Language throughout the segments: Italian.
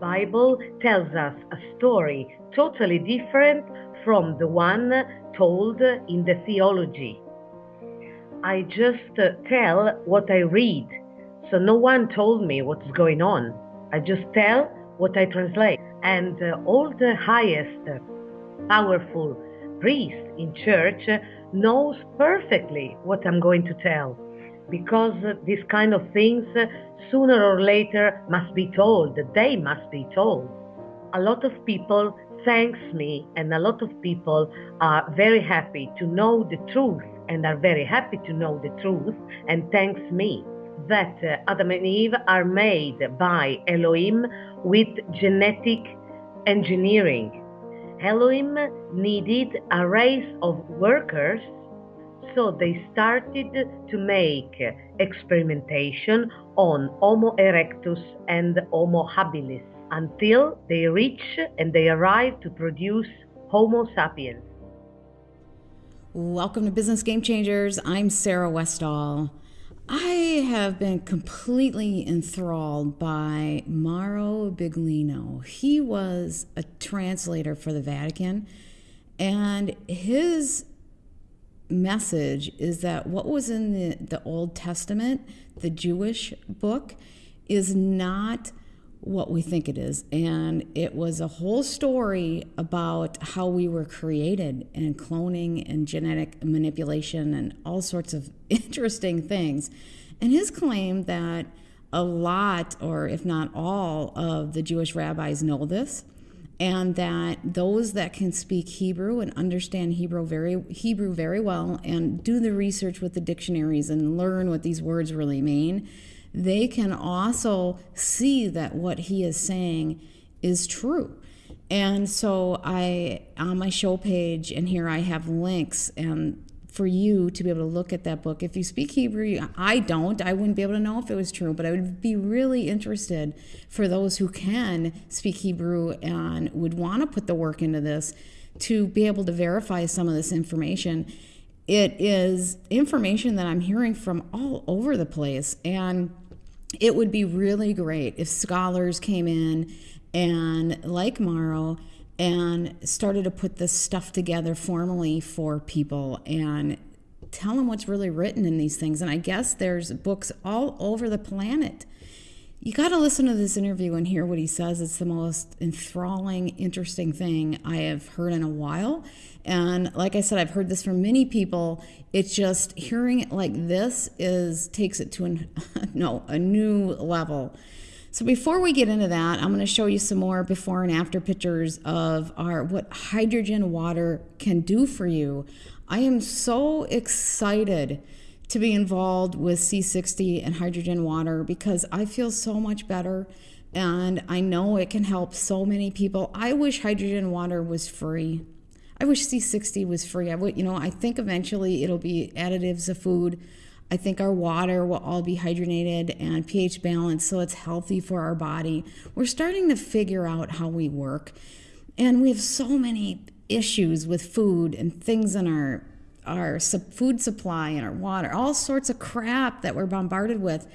Bible tells us a story totally different from the one told in the theology. I just uh, tell what I read, so no one told me what's going on. I just tell what I translate. And uh, all the highest, uh, powerful priest in church knows perfectly what I'm going to tell because these kind of things sooner or later must be told they must be told a lot of people thanks me and a lot of people are very happy to know the truth and are very happy to know the truth and thanks me that uh, Adam and Eve are made by Elohim with genetic engineering. Elohim needed a race of workers so they started to make experimentation on Homo erectus and Homo habilis until they reach and they arrive to produce Homo sapiens. Welcome to Business Game Changers. I'm Sarah Westall. I have been completely enthralled by Mauro Biglino. He was a translator for the Vatican, and his message is that what was in the, the Old Testament, the Jewish book, is not what we think it is. And it was a whole story about how we were created and cloning and genetic manipulation and all sorts of interesting things. And his claim that a lot, or if not all, of the Jewish rabbis know this and that those that can speak Hebrew and understand Hebrew very Hebrew very well and do the research with the dictionaries and learn what these words really mean, they can also see that what he is saying is true. And so I on my show page and here I have links and for you to be able to look at that book. If you speak Hebrew, I don't, I wouldn't be able to know if it was true, but I would be really interested for those who can speak Hebrew and would want to put the work into this to be able to verify some of this information. It is information that I'm hearing from all over the place. And it would be really great if scholars came in and, like Mauro, and started to put this stuff together formally for people and tell them what's really written in these things. And I guess there's books all over the planet. You got to listen to this interview and hear what he says. It's the most enthralling, interesting thing I have heard in a while. And like I said, I've heard this from many people. It's just hearing it like this is takes it to an, no a new level. So before we get into that, I'm going to show you some more before and after pictures of our what hydrogen water can do for you. I am so excited to be involved with C60 and hydrogen water because I feel so much better and I know it can help so many people. I wish hydrogen water was free. I wish C60 was free. I would, you know, I think eventually it'll be additives of food I think our water will all be hydrogenated and pH balanced so it's healthy for our body. We're starting to figure out how we work. And we have so many issues with food and things in our our food supply and our water, all sorts of crap that we're bombarded with.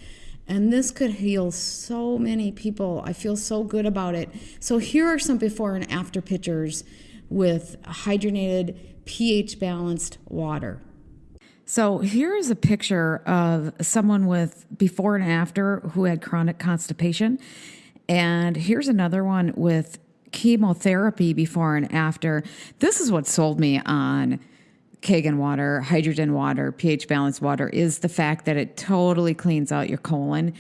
And this could heal so many people. I feel so good about it. So here are some before and after pictures with hydrogenated, pH balanced water. So here's a picture of someone with before and after who had chronic constipation. And here's another one with chemotherapy before and after. This is what sold me on Kangen water, hydrogen water, pH balanced water is the fact that it totally cleans out your colon.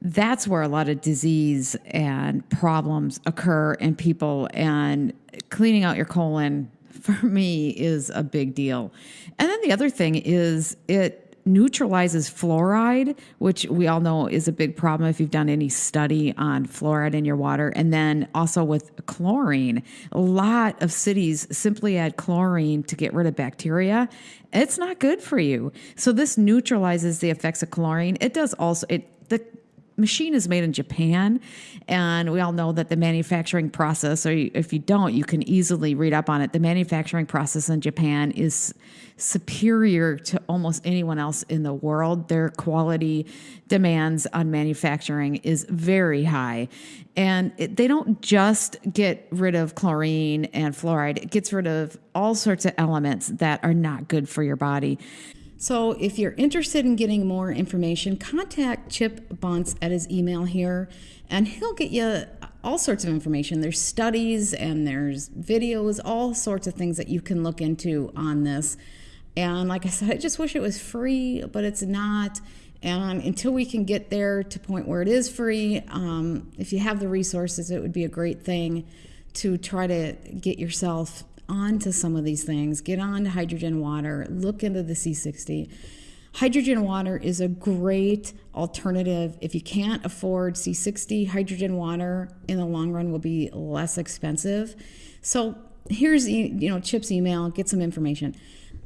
That's where a lot of disease and problems occur in people. And cleaning out your colon for me is a big deal. And then the other thing is it neutralizes fluoride, which we all know is a big problem if you've done any study on fluoride in your water. And then also with chlorine, a lot of cities simply add chlorine to get rid of bacteria. It's not good for you. So this neutralizes the effects of chlorine. It does also it the machine is made in Japan, and we all know that the manufacturing process, or if you don't, you can easily read up on it. The manufacturing process in Japan is superior to almost anyone else in the world. Their quality demands on manufacturing is very high. And it, they don't just get rid of chlorine and fluoride, it gets rid of all sorts of elements that are not good for your body. So, if you're interested in getting more information, contact Chip Bunce at his email here, and he'll get you all sorts of information. There's studies and there's videos, all sorts of things that you can look into on this. And like I said, I just wish it was free, but it's not. And until we can get there to point where it is free, um, if you have the resources, it would be a great thing to try to get yourself onto some of these things. Get on to hydrogen water. Look into the C60. Hydrogen water is a great alternative. If you can't afford C60, hydrogen water in the long run will be less expensive. So here's you know Chip's email. Get some information.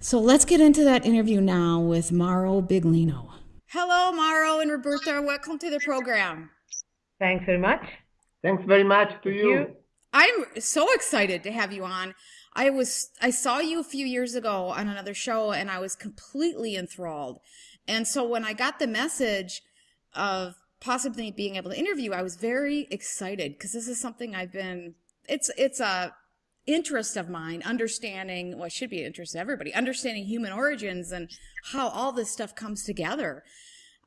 So let's get into that interview now with Mauro Biglino. Hello, Mauro and Roberta. Welcome to the program. Thanks very much. Thanks very much to you. you. I'm so excited to have you on. I was I saw you a few years ago on another show and I was completely enthralled. And so when I got the message of possibly being able to interview, I was very excited because this is something I've been it's it's a interest of mine understanding well it should be an interest of everybody understanding human origins and how all this stuff comes together.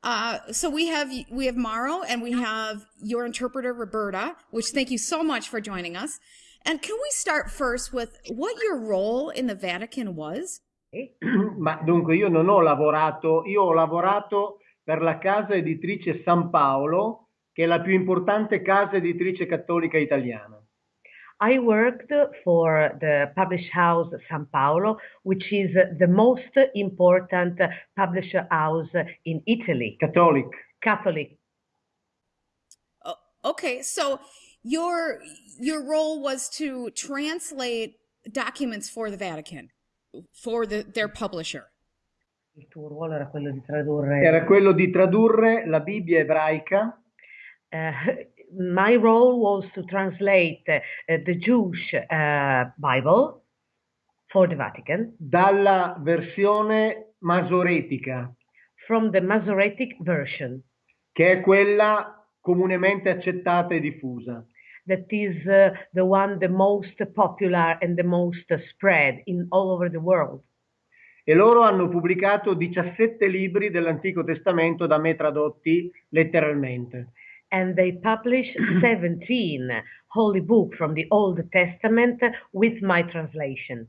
Uh, so we have we have Maro and we have your interpreter Roberta which thank you so much for joining us and can we start first with what your role in the Vatican was? Eh, ma dunque io non ho lavorato, io ho lavorato per la casa editrice San Paolo, che è la più importante casa editrice cattolica italiana. I worked for the publish house San Paolo, which is the most important publisher house in Italy. Catholic. Catholic. Oh, okay, so your your role was to translate documents for the Vatican for the, their publisher. Il tuo ruolo era quello di tradurre Era quello di tradurre la Bibbia ebraica. Uh, my role was to translate uh, the Jewish uh, Bible for the Vatican dalla versione masoretica from the Masoretic version che è quella comunemente accettata e diffusa that is uh, the one the most popular and the most spread in all over the world. E loro hanno pubblicato 17 libri dell'Antico Testamento da me tradotti letteralmente. And they published 17 holy books from the Old Testament with my translation.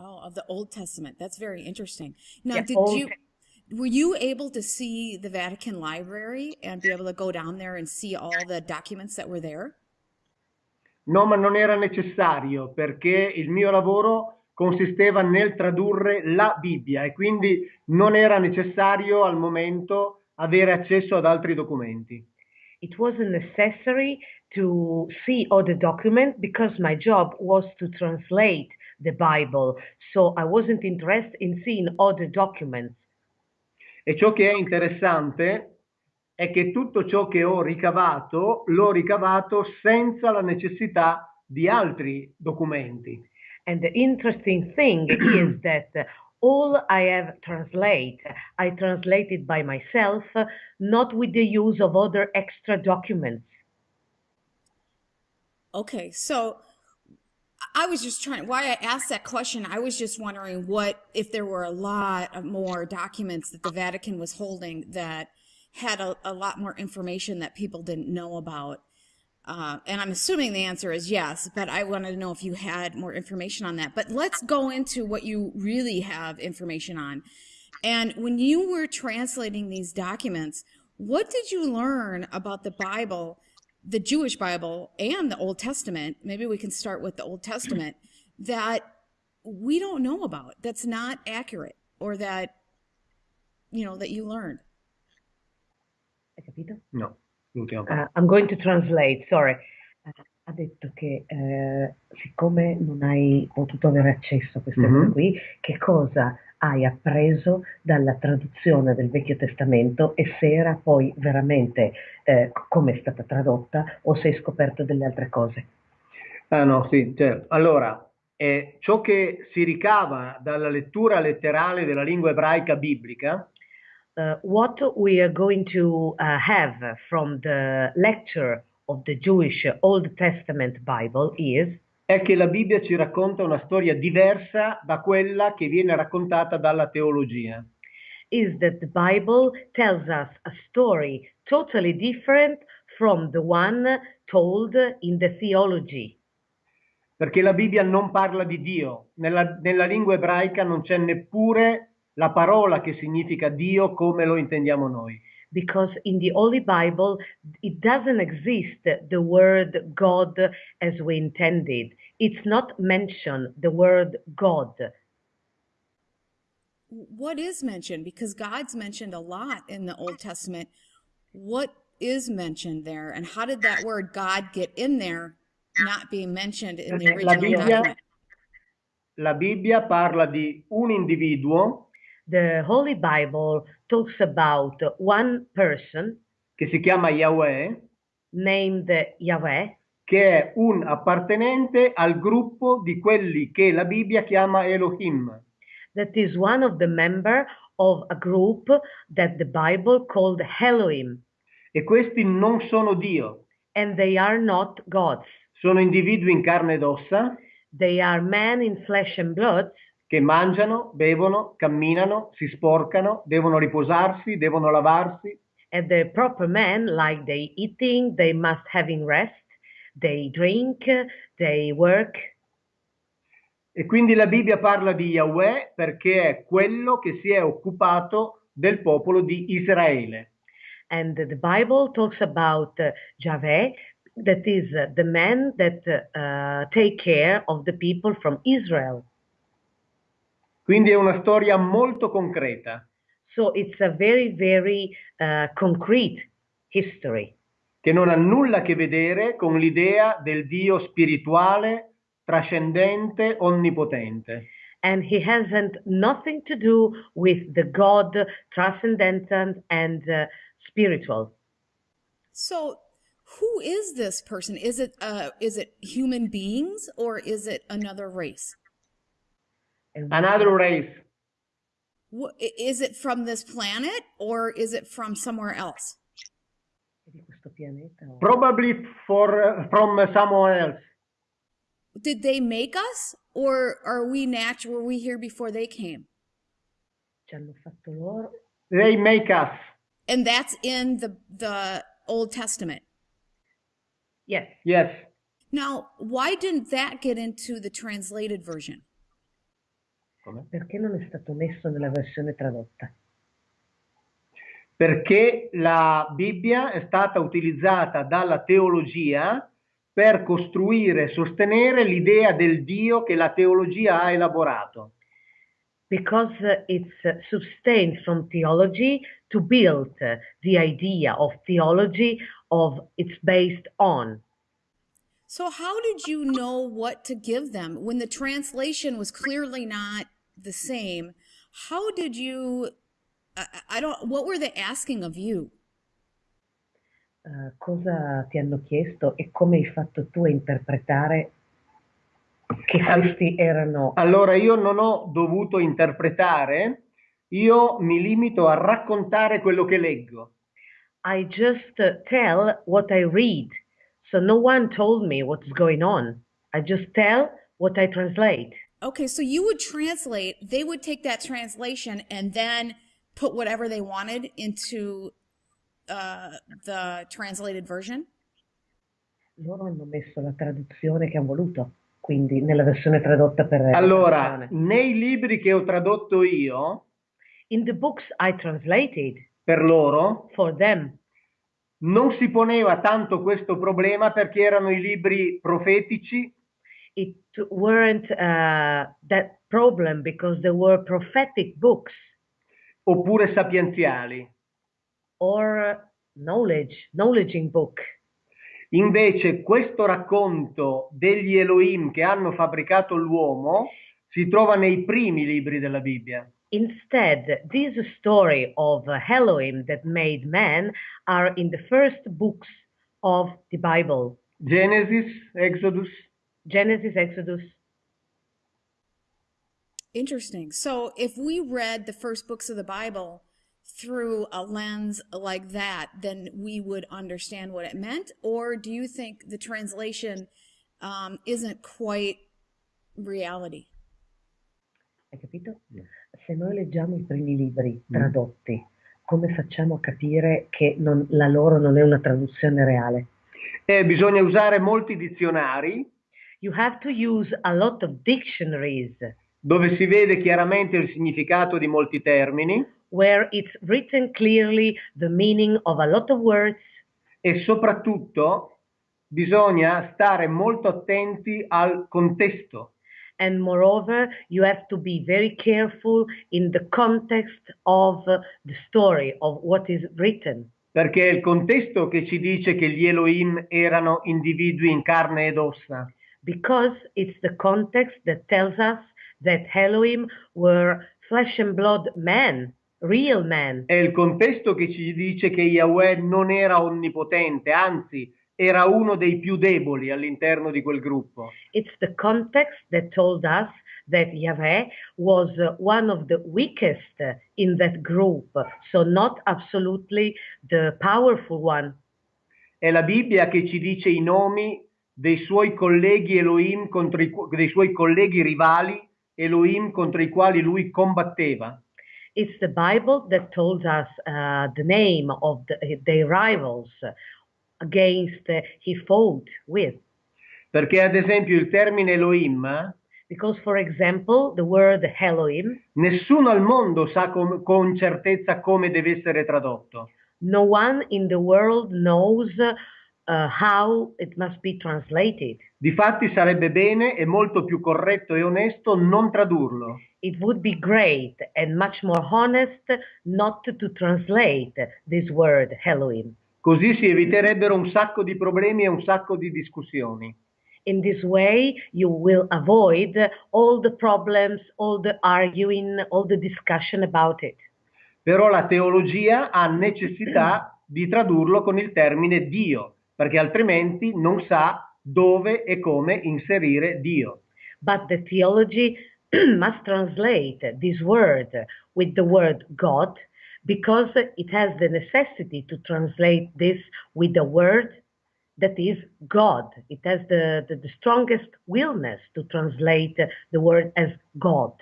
Oh, of the Old Testament. That's very interesting. Now, yeah, did Old you were you able to see the Vatican Library and be able to go down there and see all the documents that were there? No, ma non era necessario perché il mio lavoro consisteva nel tradurre la Bibbia e quindi non era necessario al momento avere accesso ad altri documenti. It wasn't necessary to see the documents because my job was to translate the Bible, so I wasn't interested in seeing the documents. E ciò che è interessante è che tutto ciò che ho ricavato l'ho ricavato senza la necessità di altri documenti. And the interesting thing is that all I have translated, I translated by myself, not with the use of other extra documents. Okay, so I was just trying, why I asked that question, I was just wondering what, if there were a lot of more documents that the Vatican was holding that had a, a lot more information that people didn't know about. Uh, and I'm assuming the answer is yes, but I wanted to know if you had more information on that. But let's go into what you really have information on. And when you were translating these documents, what did you learn about the Bible, the Jewish Bible, and the Old Testament? Maybe we can start with the Old Testament that we don't know about, that's not accurate, or that, you know, that you learned. Hai capito? No, l'ultima parte. Uh, I'm going to translate, sorry. Uh, ha detto che uh, siccome non hai potuto avere accesso a queste mm-hmm. cose qui, che cosa hai appreso dalla traduzione del Vecchio Testamento e se era poi veramente eh, come è stata tradotta o se hai scoperto delle altre cose. Ah no, sì, certo. Allora, eh, ciò che si ricava dalla lettura letterale della lingua ebraica biblica uh, what we are going to uh, have from the lecture of the Jewish Old Testament Bible is è che la Bibbia ci racconta una storia diversa da quella che viene raccontata dalla teologia. Is that the Bible tells us a story totally different from the one told in the theology. Perché la Bibbia non parla di Dio, nella, nella lingua ebraica non c'è neppure la parola che significa Dio come lo intendiamo noi. Because in the Holy Bible it doesn't exist the word God as we intended. It's not mentioned the word God. What is mentioned? Because God's mentioned a lot in the Old Testament. What is mentioned there and how did that word God get in there not being mentioned in the original la Bibbia, document? La Bibbia parla di un individuo the Holy Bible talks about one person che si chiama Yahweh, named Yahweh, che è un appartenente al gruppo di quelli che la Bibbia chiama Elohim. That is one of the member of a group that the Bible called Elohim. E questi non sono Dio. And they are not gods. Sono individui in carne ed ossa. They are men in flesh and blood che mangiano, bevono, camminano, si sporcano, devono riposarsi, devono lavarsi. And the proper men, like they eating, they must having rest, they drink, they work. E quindi la Bibbia parla di Yahweh perché è quello che si è occupato del popolo di Israele. And the Bible talks about uh, Yahweh, that is uh, the men that uh, take care of the people from Israel. Quindi è una storia molto concreta. So it's a very, very uh, concrete history. Che non ha nulla a che vedere con l'idea del Dio spirituale, trascendente, onnipotente. And he hasn't nothing to do with the God transcendental and uh, spiritual. So who is this person? Is it uh, is it human beings or is it another race? Another race. Is it from this planet or is it from somewhere else? Probably for uh, from uh, somewhere else. Did they make us or are we natural? Were we here before they came? They make us. And that's in the the Old Testament. Yes. Yes. Now, why didn't that get into the translated version? Come? Perché non è stato messo nella versione tradotta? Perché la Bibbia è stata utilizzata dalla teologia per costruire e sostenere l'idea del Dio che la teologia ha elaborato. Because it's sustained from theology to build the idea of theology of it's based on. So how did you know what to give them when the translation was clearly not the same. How did you, I, I don't, what were they asking of you? Uh, cosa ti hanno chiesto e come hai fatto tu a interpretare che questi erano? Allora io non ho dovuto interpretare, io mi limito a raccontare quello che leggo. I just tell what I read. So no one told me what's going on. I just tell what I translate. Okay, so you would translate, they would take that translation and then put whatever they wanted into uh, the translated version? Loro hanno messo la traduzione che hanno voluto, quindi nella versione tradotta per Allora, nei libri che ho tradotto io, in the books I translated per loro, for them, non si poneva tanto questo problema perché erano i libri profetici it weren't uh, that problem because there were prophetic books. Oppure sapienziali. Or knowledge, knowledging book. Invece questo racconto degli Elohim che hanno fabbricato l'uomo si trova nei primi libri della Bibbia. Instead, this story of uh, Elohim that made man are in the first books of the Bible Genesis, Exodus. Genesis, Exodus. Interesting. So if we read the first books of the Bible through a lens like that, then we would understand what it meant? Or do you think the translation um, isn't quite reality? Hai capito? Se noi leggiamo i primi libri tradotti, come facciamo a capire che non- la loro non è una traduzione reale? E bisogna usare molti dizionari You have to use a lot of dictionaries dove si vede chiaramente il significato di molti termini where it's written clearly the meaning of a lot of words e soprattutto bisogna stare molto attenti al contesto. and moreover you have to be very careful in the context of the story of what is written Perché è il contesto che ci dice che gli Elohim erano individui in carne ed ossa. Because it's the context that tells us that Elohim were flesh and blood men, real men. È il contesto che ci dice che Yahweh non era onnipotente, anzi era uno dei più deboli all'interno di quel gruppo. It's the context that told us that Yahweh was one of the weakest in that group, so not absolutely the powerful one. È la Bibbia che ci dice i nomi dei suoi colleghi Elohim contro i, qu- dei suoi colleghi rivali Elohim contro i quali lui combatteva. It's the Bible that told us uh, the name of the, their rivals against uh, he fought with. Perché ad esempio il termine Elohim, Because, for example, the word Elohim, nessuno al mondo sa com- con certezza come deve essere tradotto. no one in the world knows uh, how it must be translated. Difatti sarebbe bene e molto più corretto e onesto non tradurlo. It would be great and much more honest not to translate this word Elohim. Così si eviterebbero un sacco di problemi e un sacco di discussioni. In this way, you will avoid all the problems, all the arguing, all the discussion about it. Però la teologia ha necessità di tradurlo con il termine Dio, perché altrimenti non sa dove e come inserire Dio. But the theology must translate this word with the word God because it has the necessity to translate this with the word that is God. It has the, the, the strongest willness to translate the word as God.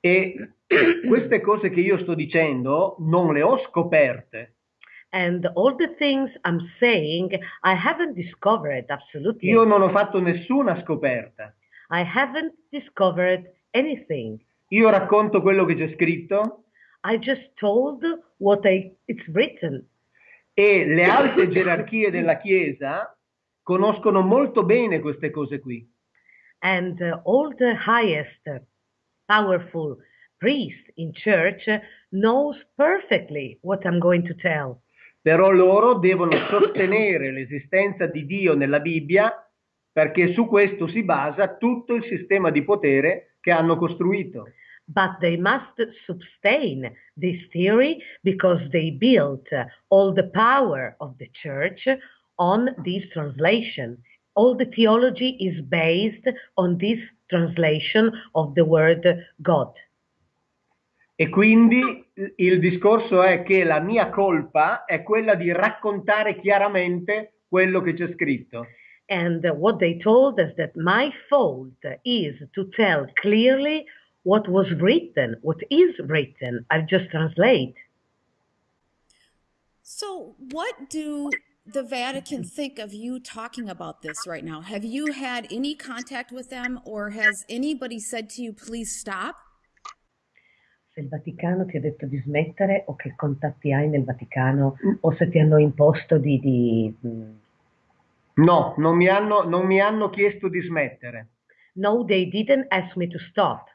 E queste cose che io sto dicendo non le ho scoperte. And all the things I'm saying, I haven't discovered absolutely. Io non ho fatto nessuna scoperta. I haven't discovered anything. Io racconto quello che c'è scritto I just told what I, it's written. e le alte gerarchie della Chiesa conoscono molto bene queste cose qui. And uh, all the highest powerful priest in church knows perfectly what I'm going to tell. Però loro devono sostenere l'esistenza di Dio nella Bibbia perché su questo si basa tutto il sistema di potere che hanno costruito. But they must sustain this theory because they built all the power of the church on this translation. All the theology is based on this translation of the word God. E quindi il discorso è che la mia colpa è quella di raccontare chiaramente quello che c'è scritto. And what they told us that my fault is to tell clearly what was written, what is written. I just translate. So, what do the Vatican think of you talking about this right now? Have you had any contact with them, or has anybody said to you, please stop? Se il Vaticano ti ha detto di smettere o che contatti hai nel Vaticano o se ti hanno imposto di... di mm, No, non mi hanno, non mi hanno chiesto di smettere, no, they didn't ask me to stop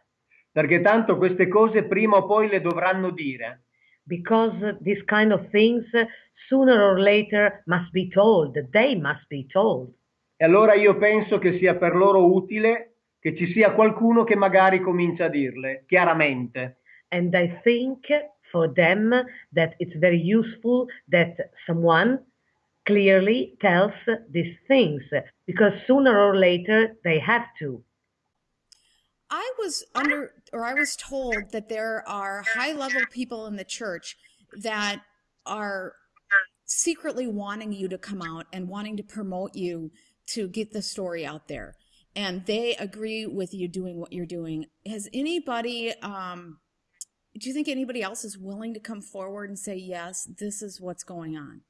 perché tanto queste cose prima o poi le dovranno dire. because these kind of things sooner or later must be told. They must be told. E allora io penso che sia per loro utile che ci sia qualcuno che magari comincia a dirle chiaramente. And I think for them that it's very useful that someone clearly tells these things because sooner or later they have to. I was under, or I was told that there are high level people in the church that are secretly wanting you to come out and wanting to promote you to get the story out there. And they agree with you doing what you're doing. Has anybody, um, do you think anybody else is willing to come forward and say, yes, this is what's going on?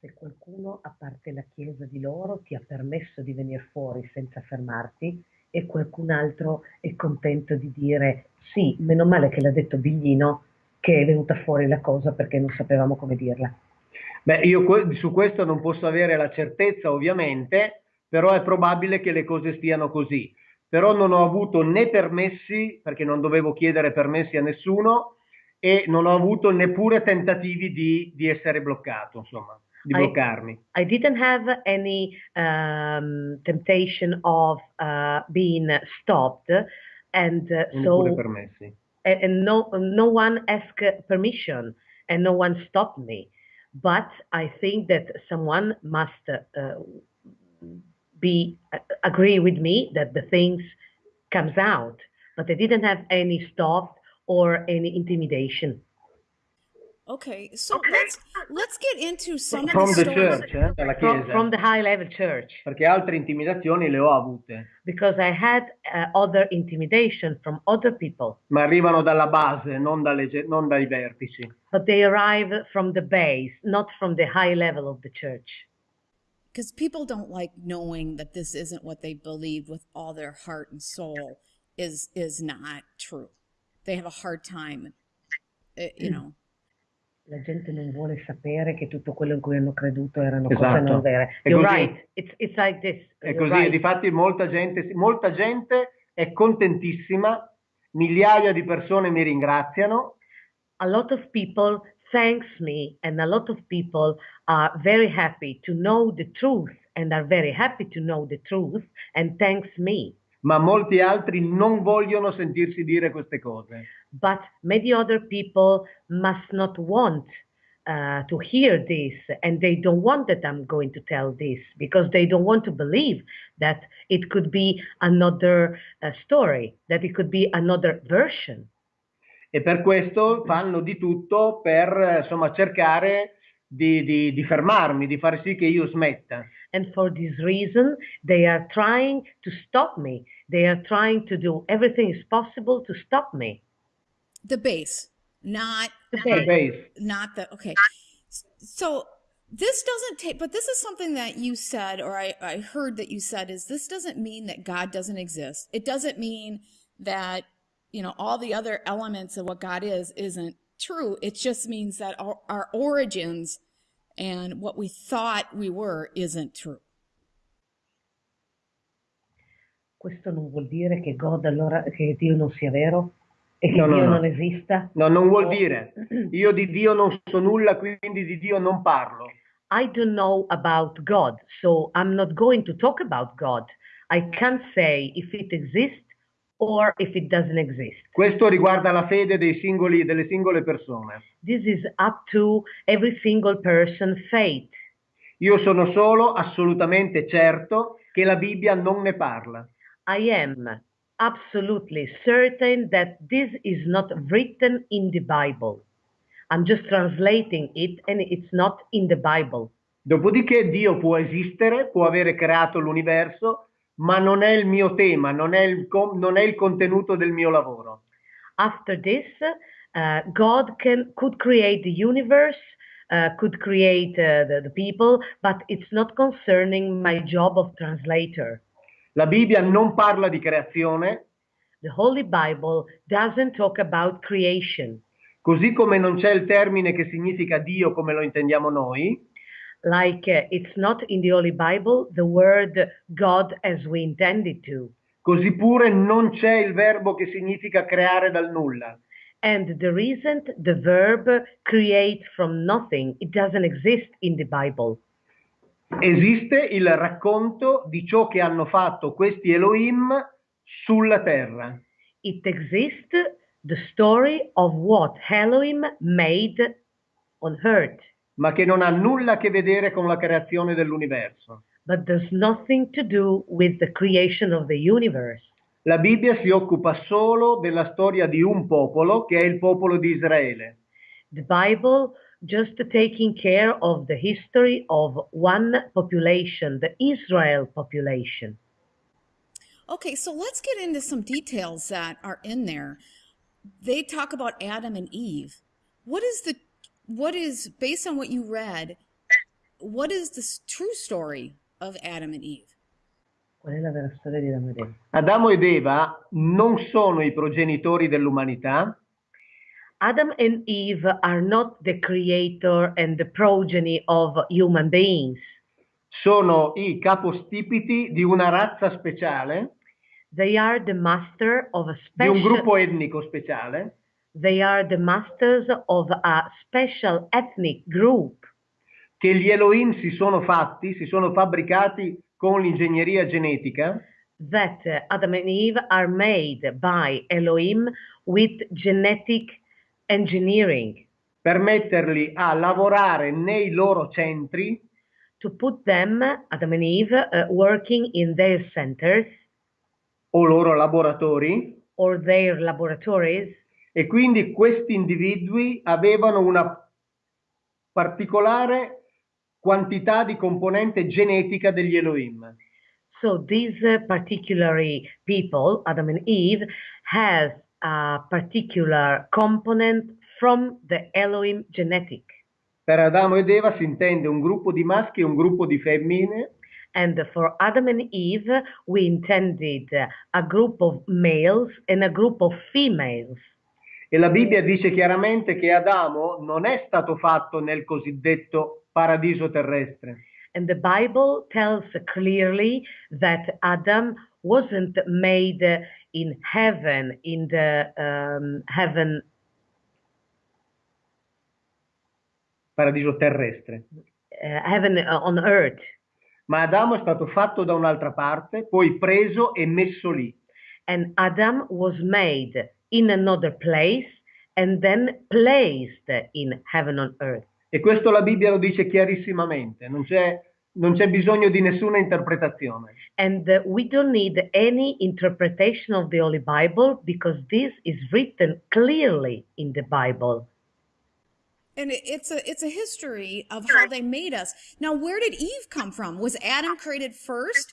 Se qualcuno, a parte la Chiesa di loro, ti ha permesso di venire fuori senza fermarti e qualcun altro è contento di dire sì, meno male che l'ha detto Biglino che è venuta fuori la cosa perché non sapevamo come dirla. Beh, io su questo non posso avere la certezza ovviamente, però è probabile che le cose stiano così. Però non ho avuto né permessi, perché non dovevo chiedere permessi a nessuno, e non ho avuto neppure tentativi di, di essere bloccato, insomma, di bloccarmi. I, didn't have any um, temptation of uh, being stopped and uh, so permessi. And, and no no one asked permission and no one stopped me. But I think that someone must uh, be uh, agree with me that the things comes out. But they didn't have any stop or any intimidation. Okay, so let's let's get into some from of the, the stories. church, eh, dalla From, chiesa. from the high level church. Perché altre intimidazioni le ho avute, Because I had uh, other intimidation from other people. ma arrivano dalla base, non, dalle non dai vertici. But they arrive from the base, not from the high level of the church. Because people don't like knowing that this isn't what they believe with all their heart and soul is is not true. They have a hard time, uh, you know. La gente non vuole sapere che tutto quello in cui hanno creduto erano cose Esatto. non vere. È You're così. right. It's, it's like this. È così, right. difatti molta gente, molta gente è contentissima, migliaia di persone mi ringraziano, A lot of people thanks me and a lot of people are very happy to know the truth and are very happy to know the truth and thanks me. ma molti altri non vogliono sentirsi dire queste cose. But many other people must not want uh, to hear this and they don't want that I'm going to tell this because they don't want to believe that it could be another uh, story, that it could be another version. E per questo mm-hmm. fanno di tutto per insomma, cercare di, di- di fermarmi, di far sì che io smetta. And for this reason, they are trying to stop me. They are trying to do everything is possible to stop me. The base, not The The base. base. not the okay. So this doesn't take, but this is something that you said, or I, I heard that you said, is this doesn't mean that God doesn't exist. It doesn't mean that you know all the other elements of what God is isn't true. It just means that our, our origins and what we thought we were isn't true. Questo non vuol dire che, God allora, che Dio non sia vero e che No, no, Dio no. non esista. No, non vuol dire. Io di Dio non so nulla, quindi di Dio non parlo. I don't know about God, so I'm not going to talk about God. I can't say if it exists or if it doesn't exist. Questo riguarda la fede singoli, delle singole persone. This is up to every single person's faith. Io sono solo assolutamente certo che la Bibbia non ne parla. I am absolutely certain that this is not written in the Bible. I'm just translating it and it's not in the Bible. Dopodiché Dio può esistere, può avere creato l'universo, ma non è il mio tema, non è il, non è il contenuto del mio lavoro. After this, uh, God can, could create the universe, uh, could create uh, the, the people, but it's not concerning my job of translator. La Bibbia non parla di creazione, The Holy Bible doesn't talk about creation. così come non c'è il termine che significa Dio come lo intendiamo noi, Like uh, it's not in the Holy Bible the word God as we intended to. così pure non c'è il verbo che significa creare dal nulla. And there isn't the verb create from nothing. It doesn't exist in the Bible. Esiste il racconto di ciò che hanno fatto questi Elohim sulla terra. It exists the story of what Elohim made on earth, ma che non ha nulla a che vedere con la creazione dell'universo. but there's nothing to do with the creation of the universe. La Bibbia si occupa solo della storia di un popolo, che è il popolo di Israele. The Bible just taking care of the history of one population, the Israel population. Okay, so let's get into some details that are in there. They talk about Adam and Eve. What is the what is based on what you read? What is the true story of Adam and Eve? Qual è la vera storia di Adamo ed Eva? Adamo ed Eva non sono i progenitori dell'umanità, Adam and Eve are not the creator and the progeny of human beings. sono i capostipiti di una razza speciale, They are the master of a di un special gruppo etnico speciale, they are the masters of a special ethnic group. Che gli Elohim si sono fatti, si sono fabbricati con l'ingegneria genetica, that Adam and Eve are made by Elohim with genetic engineering. Per metterli a lavorare nei loro centri? To put them, Adam and Eve, uh, working in their centers. O loro laboratori? Or their laboratories, e quindi questi individui avevano una particolare quantità di componente genetica degli Elohim. So these uh, particularly people, Adam and Eve, has a particular component from the Elohim genetic. Per Adamo ed Eva si intende un gruppo di maschi e un gruppo di femmine And for Adam and Eve, we intended a group of males and a group of females. E la Bibbia dice chiaramente che Adamo non è stato fatto nel cosiddetto paradiso terrestre, And the Bible tells clearly that Adam wasn't made in heaven, in the um, heaven, paradiso terrestre, uh, heaven uh, on earth. ma Adamo è stato fatto da un'altra parte, poi preso e messo lì. and Adam was made in another place and then placed in heaven on earth. E questo la Bibbia lo dice chiarissimamente, non c'è, non c'è bisogno di nessuna interpretazione. And uh, we don't need any interpretation of the Holy Bible because this is written clearly in the Bible. And it's a it's a history of how they made us. Now, where did Eve come from? Was Adam created first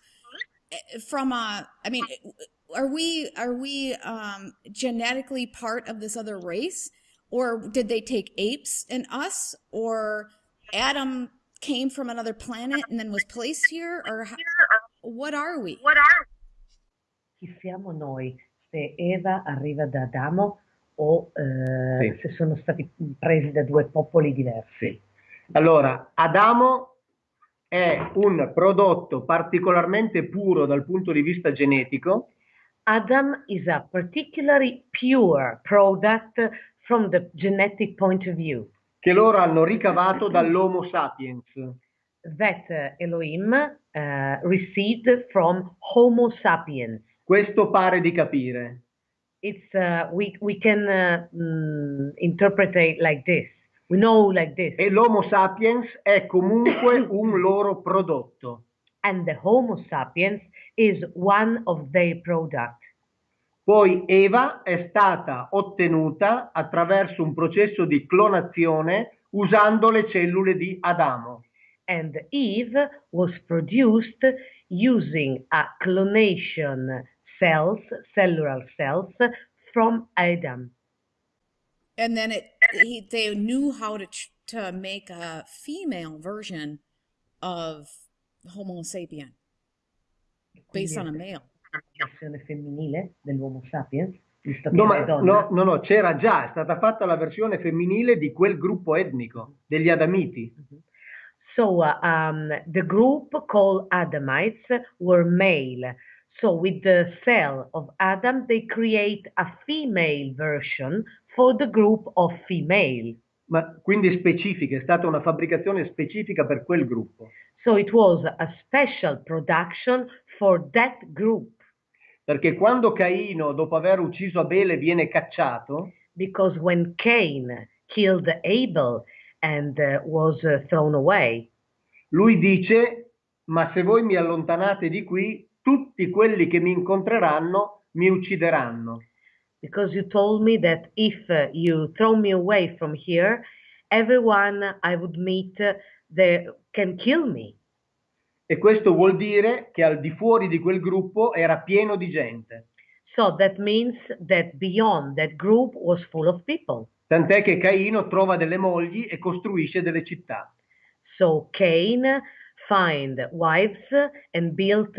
eh, from a? I mean, are we are we um, genetically part of this other race, or did they take apes and us, or Adam came from another planet and then was placed here, or how, what are we? Chi siamo noi? Se Eva arriva da Adamo o eh, Sì. se sono stati presi da due popoli diversi? Allora, Adamo è un prodotto particolarmente puro dal punto di vista genetico, Adam is a particularly pure product from the genetic point of view. che loro hanno ricavato dall'Homo sapiens. that uh, Elohim uh, received from Homo sapiens. Questo pare di capire. It's uh, we we can uh, interpret it like this. We know like this, E l'Homo sapiens è comunque un loro prodotto. and the Homo sapiens is one of their product. Poi Eva è stata ottenuta attraverso un processo di clonazione usando le cellule di Adamo. And Eve was produced using a clonation cells, cellular cells from Adam. And then it he, they knew how to to make a female version of Homo sapien based on a male. Versione femminile dell'Homo sapiens, No, ma- no, no, no, c'era già, è stata fatta la versione femminile di quel gruppo etnico, degli Adamiti. So uh, um, the group called Adamites were male. So with the cell of Adam, they create a female version for the group of female. Ma quindi specifica, è stata una fabbricazione specifica per quel gruppo. So it was a special production for that group. Perché quando Caino, dopo aver ucciso Abele, viene cacciato, because when Cain killed Abel and uh, was uh, thrown away, lui dice, ma se voi mi allontanate di qui, tutti quelli che mi incontreranno mi uccideranno. because you told me that if uh, you throw me away from here, everyone I would meet uh, they can kill me. E questo vuol dire che al di fuori di quel gruppo era pieno di gente. So that means that beyond that group was full of people. Tant'è che Caino trova delle mogli e costruisce delle città. So Cain find wives and built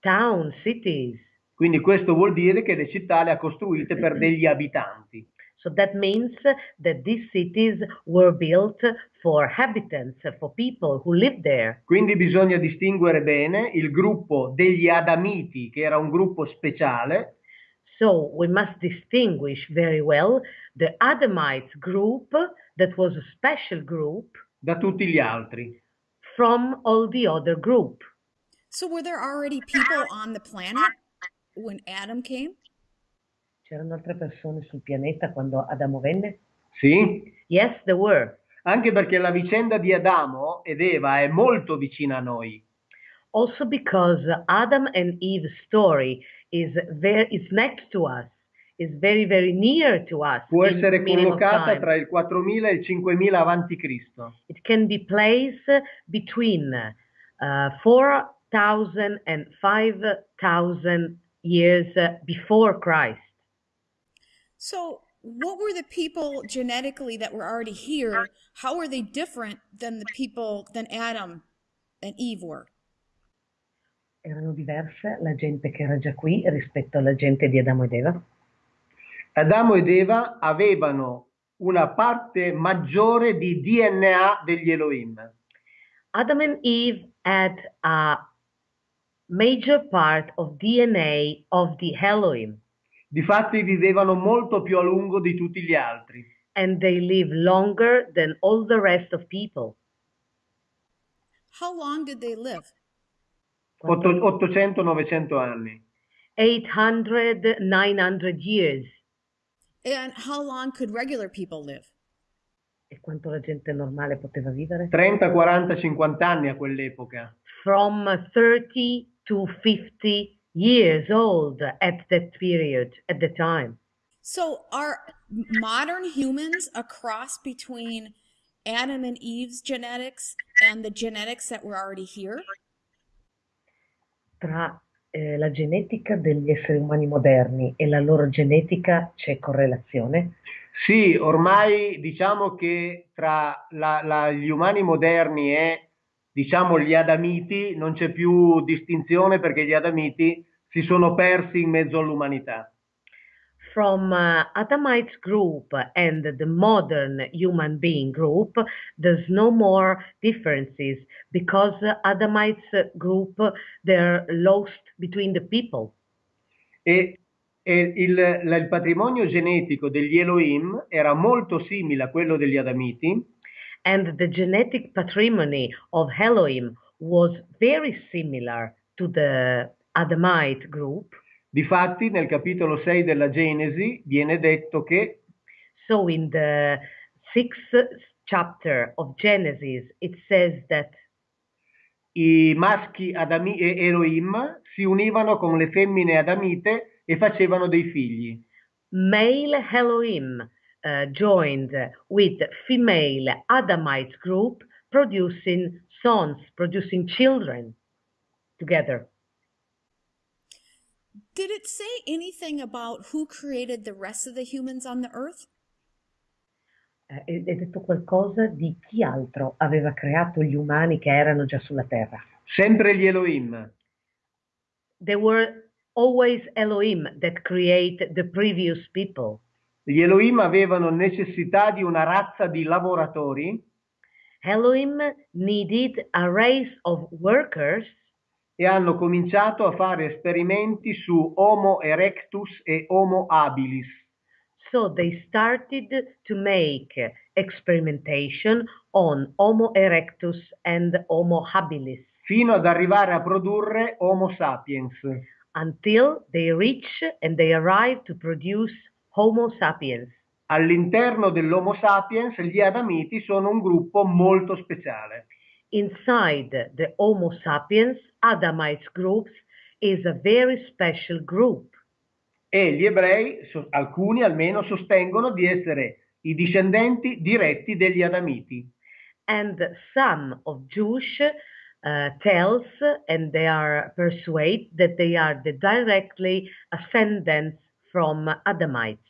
town cities. Quindi questo vuol dire che le città le ha costruite per degli abitanti. So that means that these cities were built for habitants, for people who lived there. Quindi bisogna distinguere bene il gruppo degli Adamiti, che era un gruppo speciale, So we must distinguish very well the Adamites group, that was a special group, da tutti gli altri. from all the other group. So, were there already people on the planet when Adam came? C'erano altre persone sul pianeta quando Adamo venne? Sì? Yes, there were. Anche perché la vicenda di Adamo ed Eva è molto vicina a noi. Also because Adam and Eve's story is very is next to us, is very very near to us. Può essere collocata tra il 4000 e il 5000 avanti Cristo. It can be placed between uh, 4,000 and 5,000 years uh, before Christ. So, what were the people genetically that were already here? How were they different than the people than Adam and Eve were? Erano diverse la gente che era già qui rispetto alla gente di Adamo ed Eva. Adamo ed Eva avevano una parte maggiore di DNA degli Elohim. Adam and Eve had a major part of DNA of the Elohim, Difatti vivevano molto più a lungo di tutti gli altri. and they live longer than all the rest of people. How long did they live? Otto- 800-900 anni. 800, 900 years. And how long could regular people live? E quanto la gente normale poteva vivere? 30, 40, 50 anni a quell'epoca. From 30 to 50 years old at that period, at the time. So, are modern humans a cross between Adam and Eve's genetics and the genetics that were already here? Tra eh, la genetica degli esseri umani moderni e la loro genetica c'è correlazione? Sì, ormai diciamo che tra la- la- gli umani moderni e diciamo gli Adamiti non c'è più distinzione perché gli Adamiti si sono persi in mezzo all'umanità. From uh, Adamites group and the modern human being group, there's no more differences because Adamites group they're lost between the people. E, e il, il patrimonio genetico degli Elohim era molto simile a quello degli Adamiti, and the genetic patrimony of Elohim was very similar to the Adamite group. Difatti, nel capitolo 6 della Genesi viene detto che So in the sixth chapter of Genesis, it says that i maschi Adami e Elohim si univano con le femmine Adamite e facevano dei figli. male Elohim joined with female Adamite group, producing sons, producing children together. Did it say anything about who created the rest of the humans on the earth? Eh, È è detto qualcosa di chi altro aveva creato gli umani che erano già sulla terra. Sempre gli Elohim. There were always Elohim that create the previous people. Gli Elohim avevano necessità di una razza di lavoratori Elohim needed a race of workers e hanno cominciato a fare esperimenti su Homo erectus e Homo habilis. So they started to make experimentation on Homo erectus and Homo habilis fino ad arrivare a produrre Homo sapiens. until they reach and they arrive to produce Homo sapiens. All'interno dell'Homo sapiens gli Adamiti sono un gruppo molto speciale. Inside the Homo sapiens, Adamites groups is a very special group. E gli ebrei, alcuni almeno, sostengono di essere i discendenti diretti degli Adamiti. And some of Jewish uh, tells and they are persuade that they are the directly ascendants from Adamites.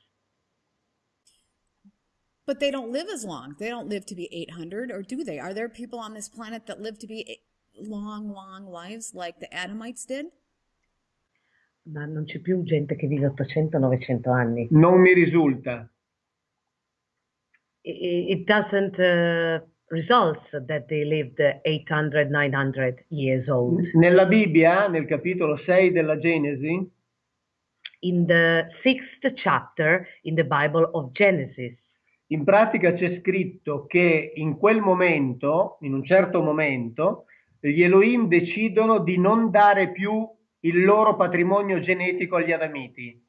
But they don't live as long. They don't live to be 800, or do they? Are there people on this planet that live to be long, long lives like the Adamites did? Ma non c'è più gente che vive 800-900 anni. Non mi risulta. I- It doesn't uh, result that they lived 800-900 years old. Nella Bibbia, nel capitolo 6 della Genesi, In the sixth chapter in the Bible of Genesis, in pratica c'è scritto che in quel momento, in un certo momento, gli Elohim decidono di non dare più il loro patrimonio genetico agli Adamiti.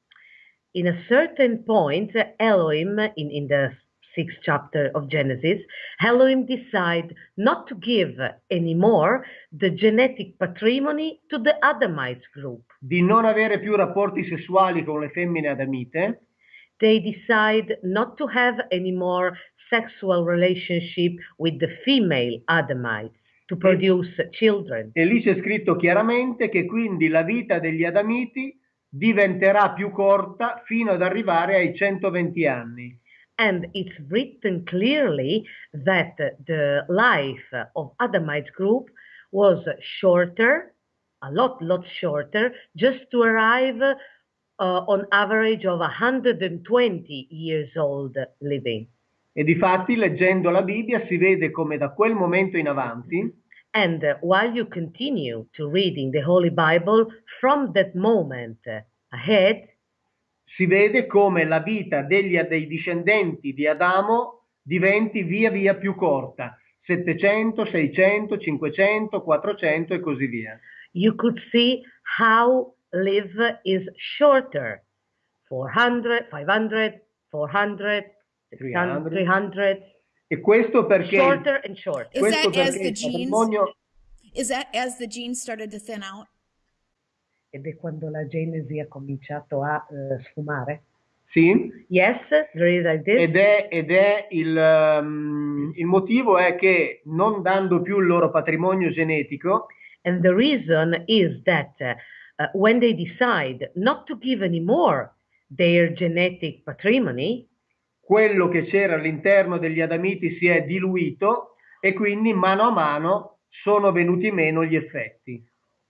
in a certain point, Elohim, in, in the sixth chapter of Genesis, Elohim decide not to give anymore the genetic patrimony to the Adamites group. di non avere più rapporti sessuali con le femmine adamite They decide not to have any more sexual relationship with the female Adamites to produce children. e lì c'è scritto chiaramente che quindi la vita degli adamiti diventerà più corta fino ad arrivare ai 120 anni. And it's written clearly that the life of Adamite group was shorter, a lot, lot shorter, just to arrive on average of 120 years old living. E difatti leggendo la Bibbia si vede come da quel momento in avanti And uh, while you continue to reading the Holy Bible, from that moment ahead, si vede come la vita degli, dei discendenti di Adamo diventi via via più corta, 700, 600, 500, 400 e così via. you could see how live is shorter 400 500 400 600 300. 300 E questo perché shorter and short Is questo that as perché the genes? patrimonio Is that as the genes started to thin out? ed è quando la genesi ha cominciato a eh, sfumare sì, yes there is like this ed è, ed è il, um, il motivo è che non dando più il loro patrimonio genetico and the reason is that uh, uh, when they decide not to give anymore their genetic patrimony quello che c'era all'interno degli Adamiti si è diluito e quindi mano a mano sono venuti meno gli effetti.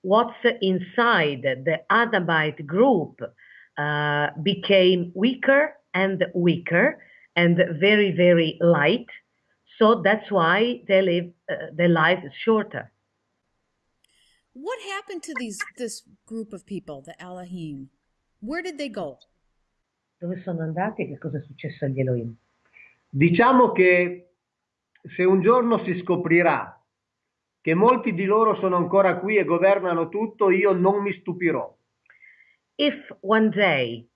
what's inside the Adamite group uh, became weaker and weaker and very, very light. So that's why they live, uh, their life is shorter. What happened to these this group of people, the Elohim? Where did they go? Dove sono andati e che cosa è successo agli Elohim? Diciamo che se un giorno si scoprirà che molti di loro sono ancora qui e governano tutto, io non mi stupirò. If one day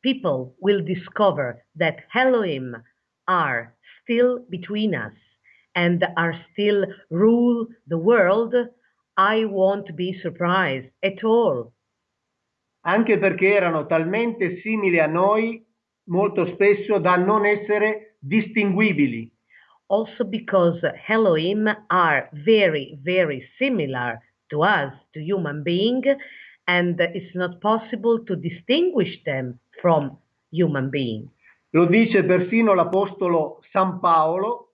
people will discover that Elohim are still between us and are still rule the world, I won't be surprised at all. Anche perché erano talmente simili a noi molto spesso da non essere distinguibili. also because Elohim are very, very similar to us, to human being, and it's not possible to distinguish them from human being. Lo dice persino l'Apostolo San Paolo,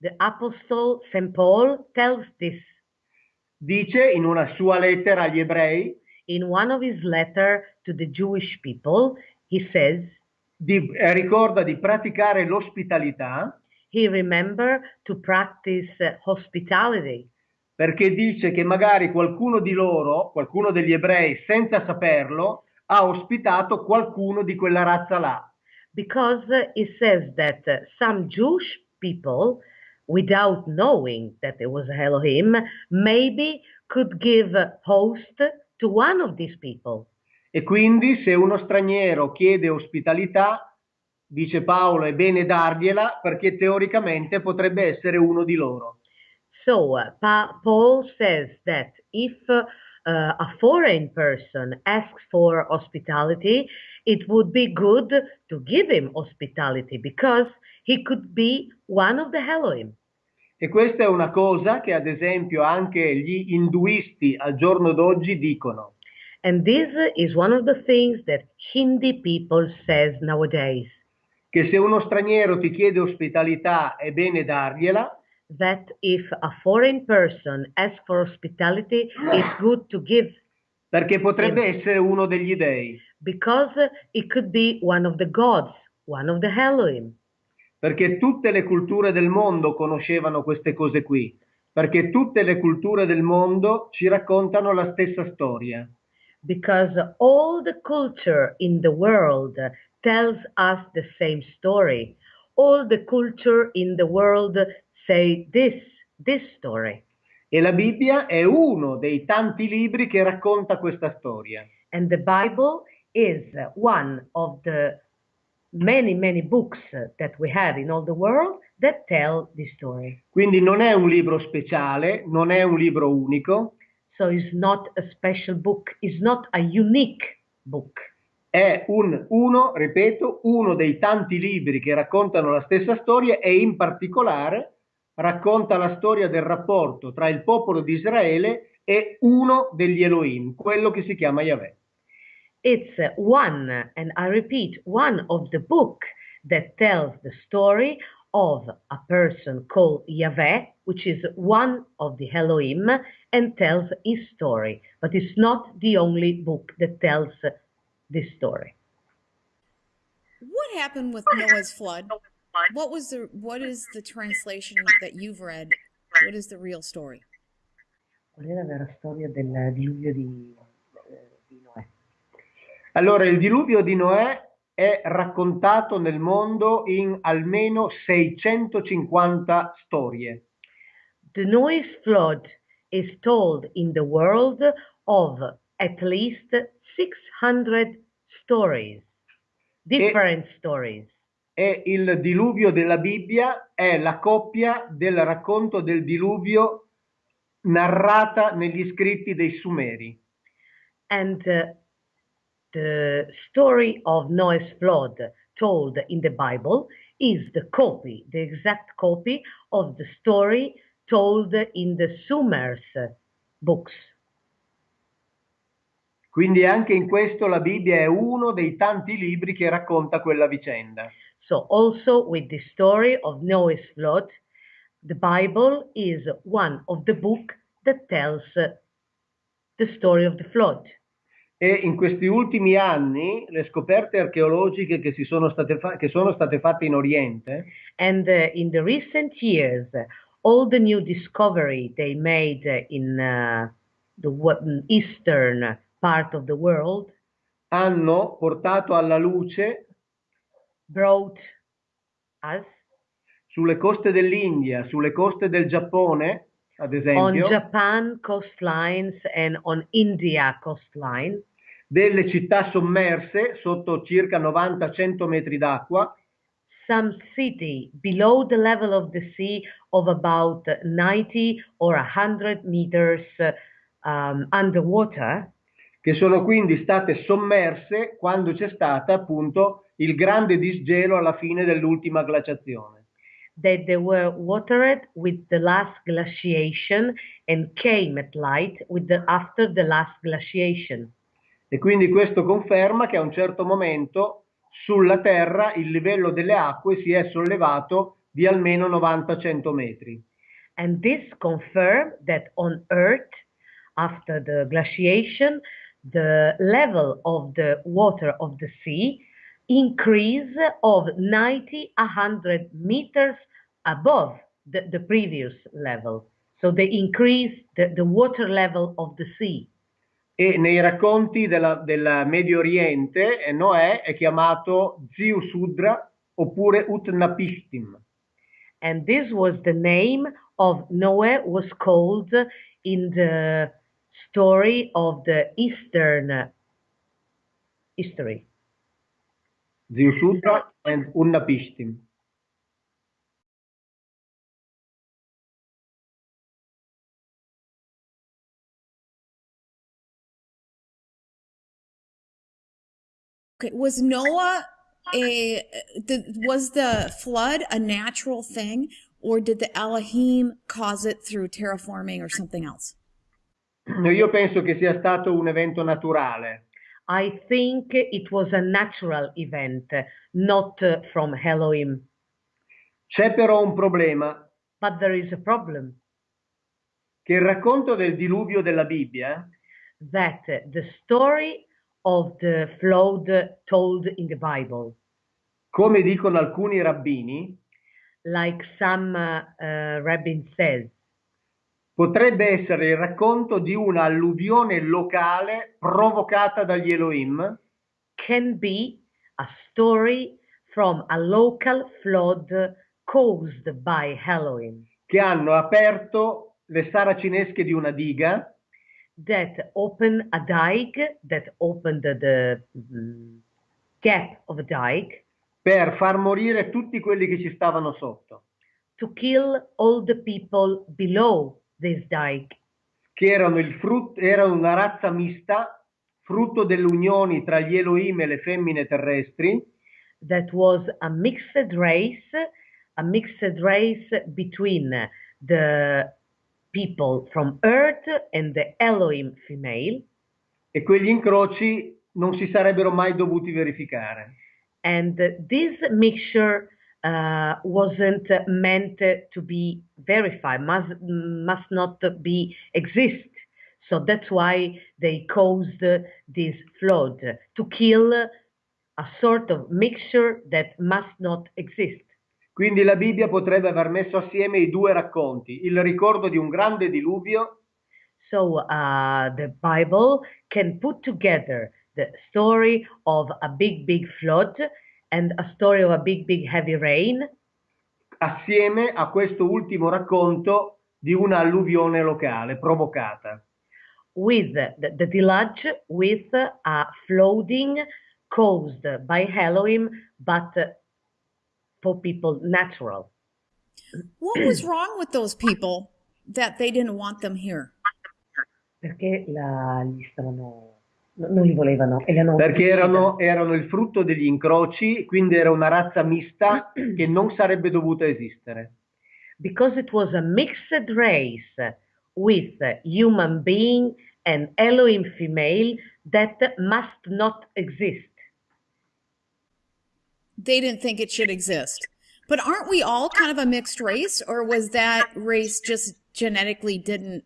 The Apostle St. Paul tells this dice in una sua lettera agli ebrei in one of his letter to the Jewish people. He says, di- eh, ricorda di praticare l'ospitalità he remember to practice uh, hospitality perché dice che magari qualcuno di loro, qualcuno degli ebrei, senza saperlo, ha ospitato qualcuno di quella razza là. because uh, it says that uh, some Jewish people, without knowing that it was Elohim, maybe could give host to one of these people. E quindi se uno straniero chiede ospitalità, dice Paolo, è bene dargliela perché teoricamente potrebbe essere uno di loro. So uh, pa- Paul says that if uh, a foreign person asks for hospitality, it would be good to give him hospitality because he could be one of the Elohim. E questa è una cosa che ad esempio anche gli induisti al giorno d'oggi dicono. And this is one of the things that Hindi people says nowadays. Che se uno straniero ti chiede ospitalità è bene dargliela, That if a foreign person asks for hospitality, it's good to give perché potrebbe essere uno degli dei. because it could be one of the gods, one of the Elohim. Perché tutte le culture del mondo conoscevano queste cose qui. Perché tutte le culture del mondo ci raccontano la stessa storia. because all the culture in the world tells us the same story. All the culture in the world say this, this story. E la Bibbia è uno dei tanti libri che racconta questa storia. And the Bible is one of the many, many books that we have in all the world that tell this story. Quindi non è un libro speciale, non è un libro unico, So it's not a special book, it's not a unique book. è un, uno, ripeto, uno dei tanti libri che raccontano la stessa storia e in particolare racconta la storia del rapporto tra il popolo di Israele e uno degli Elohim, quello che si chiama Yahweh. It's one, and I repeat, one of the book that tells the story of a person called Yahweh, which is one of the Elohim, and tells his story. But it's not the only book that tells this story. What happened with Noah's flood? What was the what is the translation that you've read? What is the real story? Qual è la vera storia del diluvio di, di Noè? Allora, il diluvio di Noè è raccontato nel mondo in almeno 650 storie. The Noah's flood is told in the world of at least 600 stories, different stories. E il diluvio della Bibbia è la coppia del racconto del diluvio narrata negli scritti dei Sumeri. And uh, the story of Noah's flood told in the Bible is the copy, the exact copy of the story told in the Sumer's books. Quindi anche in questo la Bibbia è uno dei tanti libri che racconta quella vicenda. So also with the story of Noah's flood, the Bible is one of the book that tells the story of the flood. E in questi ultimi anni le scoperte archeologiche che, si sono, state che sono state fatte in Oriente And uh, in the recent years, all the new discovery they made in uh, the eastern part of the world hanno portato alla luce brought us sulle coste dell'India, sulle coste del Giappone, ad on esempio, Japan coastlines and on India coastline, delle città sommerse sotto circa 90-100 metri d'acqua some city below the level of the sea of about 90 or 100 meters um, underwater, che sono quindi state sommerse quando c'è stata appunto il grande disgelo alla fine dell'ultima glaciazione. that they were watered with the last glaciation and came at light with the, after the last glaciation. E quindi questo conferma che a un certo momento sulla Terra il livello delle acque si è sollevato di almeno 90-100 metri. And this confirmed that on Earth, after the glaciation, the level of the water of the sea increase of 90 100 meters above the, the previous level. So they increase the, the water level of the sea. E nei racconti della- del Medio Oriente eh, Noè è chiamato Ziusudra oppure Utnapishtim. And this was the name of Noah was called in the story of the Eastern history. Ziusutra and Unnapishtim. Okay, was Noah a the, was the flood a natural thing or did the Elohim cause it through terraforming or something else? Io penso che sia stato un evento naturale. I think it was a natural event, not from Elohim. C'è però un problema, But there is a problem che il racconto del diluvio della Bibbia that the story of the flood told in the Bible, come dicono alcuni rabbini, like some uh, rabbin says, potrebbe essere il racconto di una alluvione locale provocata dagli Elohim? Can be a story from a local flood caused by Elohim che hanno aperto le saracinesche di una diga that opened a dike, that opened the, the mm, gap of a dike. Per far morire tutti quelli che ci stavano sotto, to kill all the people below this dike, che erano, il frutto, erano una razza mista, frutto delle unioni tra gli Elohim e le femmine terrestri, that was a mixed race, a mixed race between the people from earth and the Elohim female, e quegli incroci non si sarebbero mai dovuti verificare. and this mixture uh, wasn't meant to be verified, must, must not be exist. So that's why they caused this flood to kill a sort of mixture that must not exist. Quindi la Bibbia potrebbe aver messo assieme i due racconti, il ricordo di un grande diluvio So uh, the Bible can put together the story of a big, big flood and a story of a big, big heavy rain assieme a questo ultimo racconto di una alluvione locale provocata. with the, the deluge with a flooding caused by Elohim, but for people natural. What was wrong with those people that they didn't want them here? Perché la, gli stavano, no- non li volevano e li hanno Perché erano, erano il frutto degli incroci, quindi era una razza mista che non sarebbe dovuta esistere. because it was a mixed race with human being and Elohim female that must not exist. They didn't think it should exist. But aren't we all kind of a mixed race or was that race just genetically didn't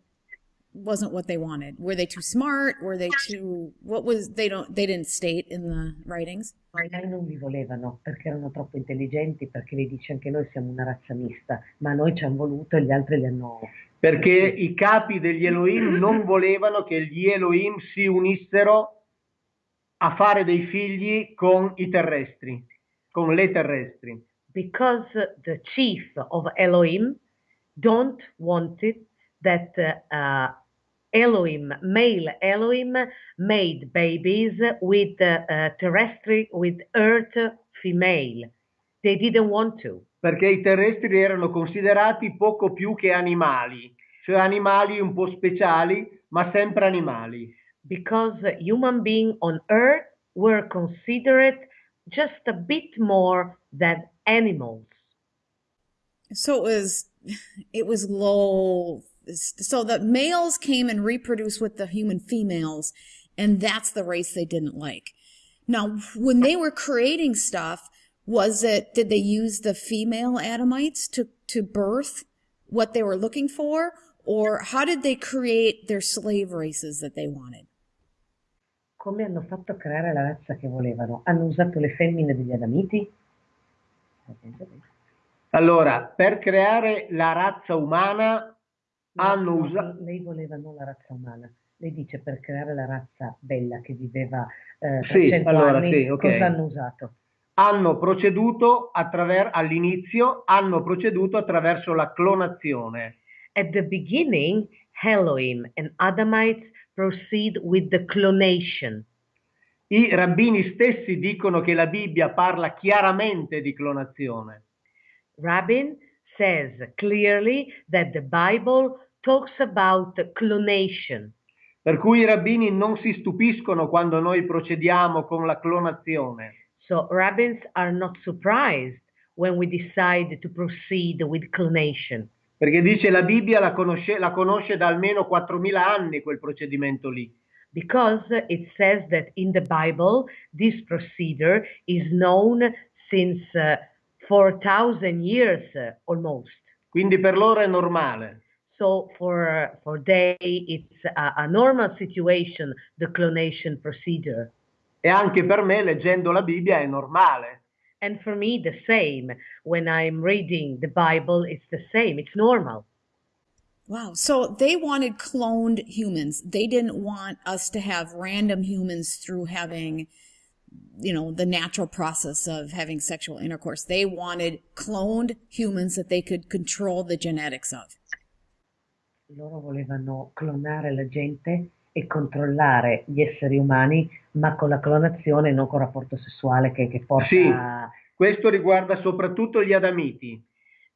wasn't what they wanted? Were they too smart? Were they too what was they don't they didn't state in the writings? Ma non li volevano perché erano troppo intelligenti, perché lei dice anche noi siamo una razza mista, ma noi ci hanno voluto e gli altri li hanno... Perché i capi degli Elohim non volevano che gli Elohim si unissero a fare dei figli con i terrestri, con le terrestri. Because the chief of Elohim don't want it that uh, Elohim, male Elohim, made babies with uh, terrestrial, with earth female. They didn't want to. perché i terrestri erano considerati poco più che animali, cioè animali un po' speciali, ma sempre animali. because human beings on earth were considered just a bit more than animals. So it was it was low so the males came and reproduced with the human females and that's the race they didn't like. Now when they were creating stuff was it did they use the female Adamites to to birth what they were looking for or how did they create their slave races that they wanted? Come hanno fatto a creare la razza che volevano? Hanno usato le femmine degli Adamiti? Allora, per creare la razza umana No, hanno no, usato... Lei voleva non la razza umana. Lei dice per creare la razza bella che viveva eh, Sì, 300 allora, anni, sì, ok. cosa hanno usato? hanno proceduto all'inizio hanno proceduto attraverso la clonazione. At the beginning, Elohim and Adamites proceed with the clonation. I rabbini stessi dicono che la Bibbia parla chiaramente di clonazione. Rabbin says clearly that the Bible talks about clonation. Per cui i rabbini non si stupiscono quando noi procediamo con la clonazione. So rabbins are not surprised when we decide to proceed with clonation. Perché dice la Bibbia la conosce, la conosce da almeno 4.000 anni quel procedimento lì. Because it says that in the Bible this procedure is known since uh, 4,000 years uh, almost. Quindi per loro è normale. So for, for they, it's a, a normal situation, the clonation procedure. E anche per me, leggendo la Bibbia, è normale. And for me, the same. When I'm reading the Bible, it's the same. It's normal. Wow. So they wanted cloned humans. They didn't want us to have random humans through having, you know, the natural process of having sexual intercourse. They wanted cloned humans that they could control the genetics of. Loro volevano clonare la gente e controllare gli esseri umani, ma con la clonazione, non con il rapporto sessuale che, che porta Sì. a... Questo riguarda soprattutto gli Adamiti.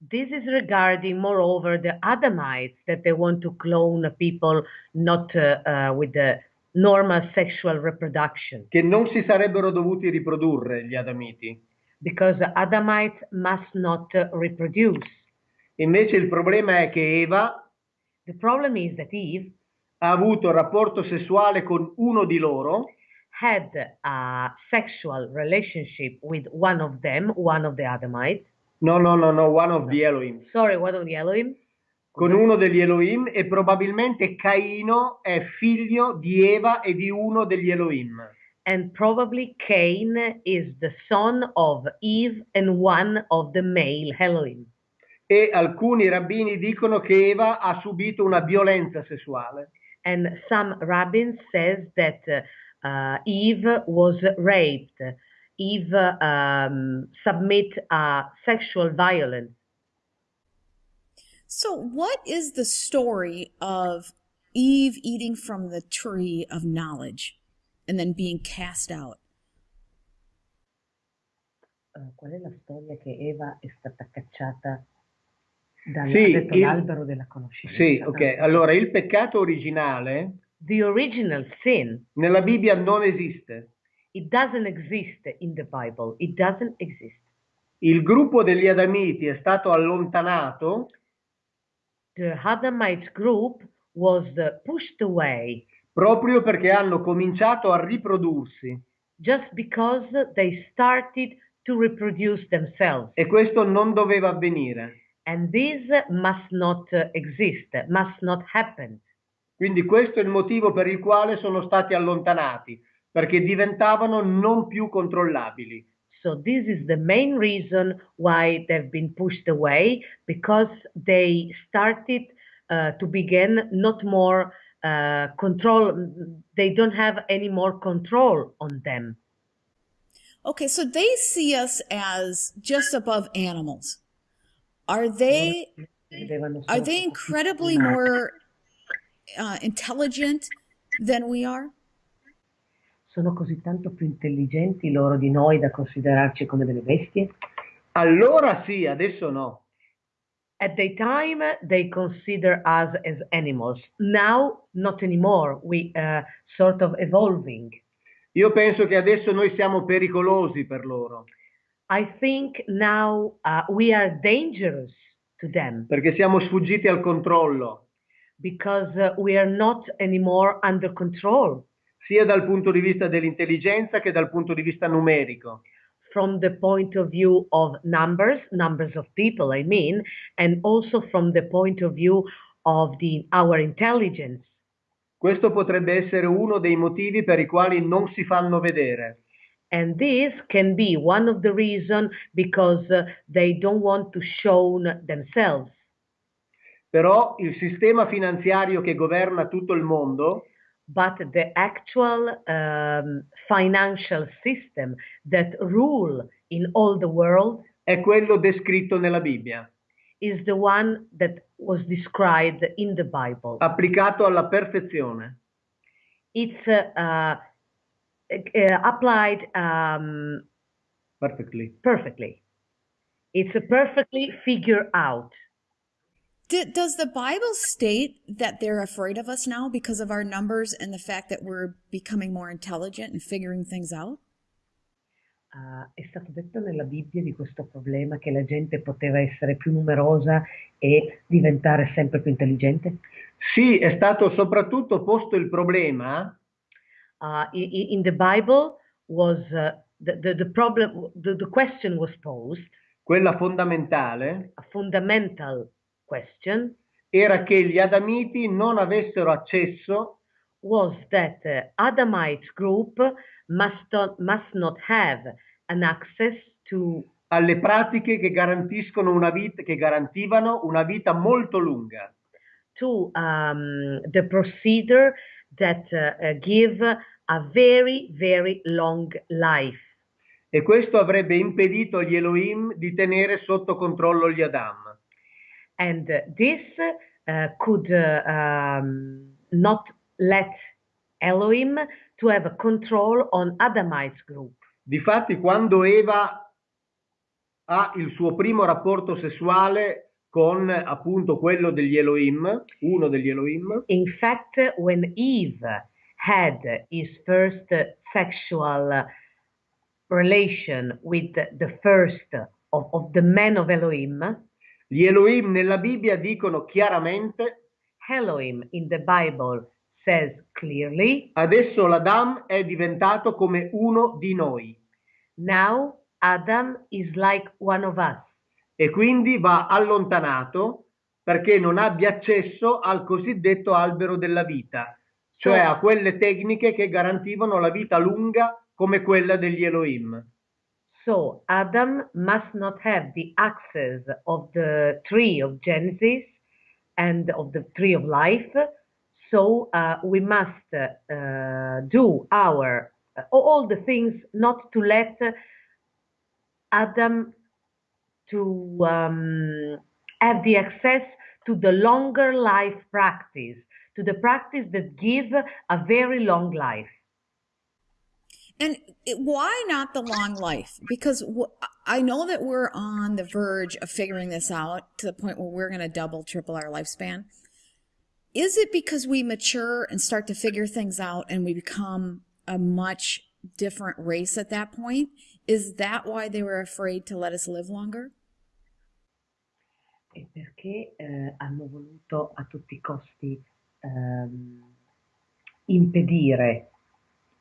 This is regarding, moreover, the Adamites that they want to clone people not uh, uh, with the normal sexual reproduction, che non si sarebbero dovuti riprodurre gli Adamiti. because the Adamites must not uh, reproduce. Invece il problema è che Eva The problem is that Eve ha avuto rapporto sessuale con uno di loro had a sexual relationship with one of them, one of the Adamites. no no no no one of the Elohim Sorry, one of the Elohim. con uno degli Elohim e probabilmente Caino è figlio di Eva e di uno degli Elohim And probably Cain is the son of Eve and one of the male Elohim. e alcuni rabbini dicono che Eva ha subito una violenza sessuale And some rabbins says that uh, uh, Eve was raped. Eve um, submit a sexual violence. So what is the story of Eve eating from the tree of knowledge and then being cast out? Uh, qual è la storia che Eva è stata cacciata dal Sì, detto il- l'albero della conoscenza? sì ok allora il peccato originale The original sin, nella Bibbia non esiste it doesn't exist in the Bible. It doesn't exist. il gruppo degli Adamiti è stato allontanato The Adamite group was pushed away proprio perché hanno cominciato a riprodursi just because they started to reproduce themselves. e questo non doveva avvenire. And this must not exist, must not happen. Quindi questo è il motivo per il quale sono stati allontanati, perché diventavano non più controllabili. So this is the main reason why they've been pushed away because they started uh, to begin not more uh, control. They don't have any more control on them. Okay, so they see us as just above animals. Are they are they incredibly more uh, intelligent than we are? Sono così tanto più intelligenti loro di noi da considerarci come delle bestie? Allora sì, adesso no. At the time, they consider us as animals. Now, not anymore. We uh, sort of evolving. Io penso che adesso noi siamo pericolosi per loro, I think now uh, we are dangerous to them perché siamo sfuggiti al controllo, because uh, we are not anymore under control sia dal punto di vista dell'intelligenza che dal punto di vista numerico. from the point of view of numbers, numbers of people, I mean, and also from the point of view of the our intelligence. Questo potrebbe essere uno dei motivi per i quali non si fanno vedere. And this can be one of the reasons because uh, they don't want to show themselves. Però il sistema finanziario che governa tutto il mondo But the actual um, financial system that rule in all the world è quello descritto nella Bibbia, is the one that was described in the Bible, applicato alla perfezione. it's uh, uh, uh, applied um, Perfectly. perfectly. It's a perfectly figured out. D- does the Bible state that they're afraid of us now because of our numbers and the fact that we're becoming more intelligent and figuring things out? Uh, è stato detto nella Bibbia di questo problema che la gente poteva essere più numerosa e diventare sempre più intelligente? Sì, è stato soprattutto posto il problema Uh, in the Bible was uh, the, the, the problem, the, the question was posed, quella fondamentale, a fundamental question, era che gli Adamiti non avessero accesso was that uh, Adamite group must not, must not have an access to alle pratiche che garantiscono una vita, che garantivano una vita molto lunga. to um, the procedure that uh, give a very, very long life. E questo avrebbe impedito agli Elohim di tenere sotto controllo gli Adam. And this uh, could uh, um, not let Elohim to have a control on Adamite group. Difatti, quando Eva ha il suo primo rapporto sessuale con appunto quello degli Elohim, uno degli Elohim, In fact, when Eve had his first sexual relation with the first of, of the men of Elohim, gli Elohim nella Bibbia dicono chiaramente Elohim in the Bible says clearly, adesso l'Adam è diventato come uno di noi now Adam is like one of us. E quindi va allontanato perché non abbia accesso al cosiddetto albero della vita, cioè a quelle tecniche che garantivano la vita lunga come quella degli Elohim. So Adam must not have the access of the tree of Genesis and of the tree of life. So uh, we must uh, do our uh, all the things not to let Adam to um, have the access to the longer life practice, to the practice that give a very long life. And why not the long life? Because I know that we're on the verge of figuring this out to the point where we're going to double, triple our lifespan. Is it because we mature and start to figure things out and we become a much different race at that point? Is that why they were afraid to let us live longer? E perché eh, hanno voluto a tutti i costi ehm, impedire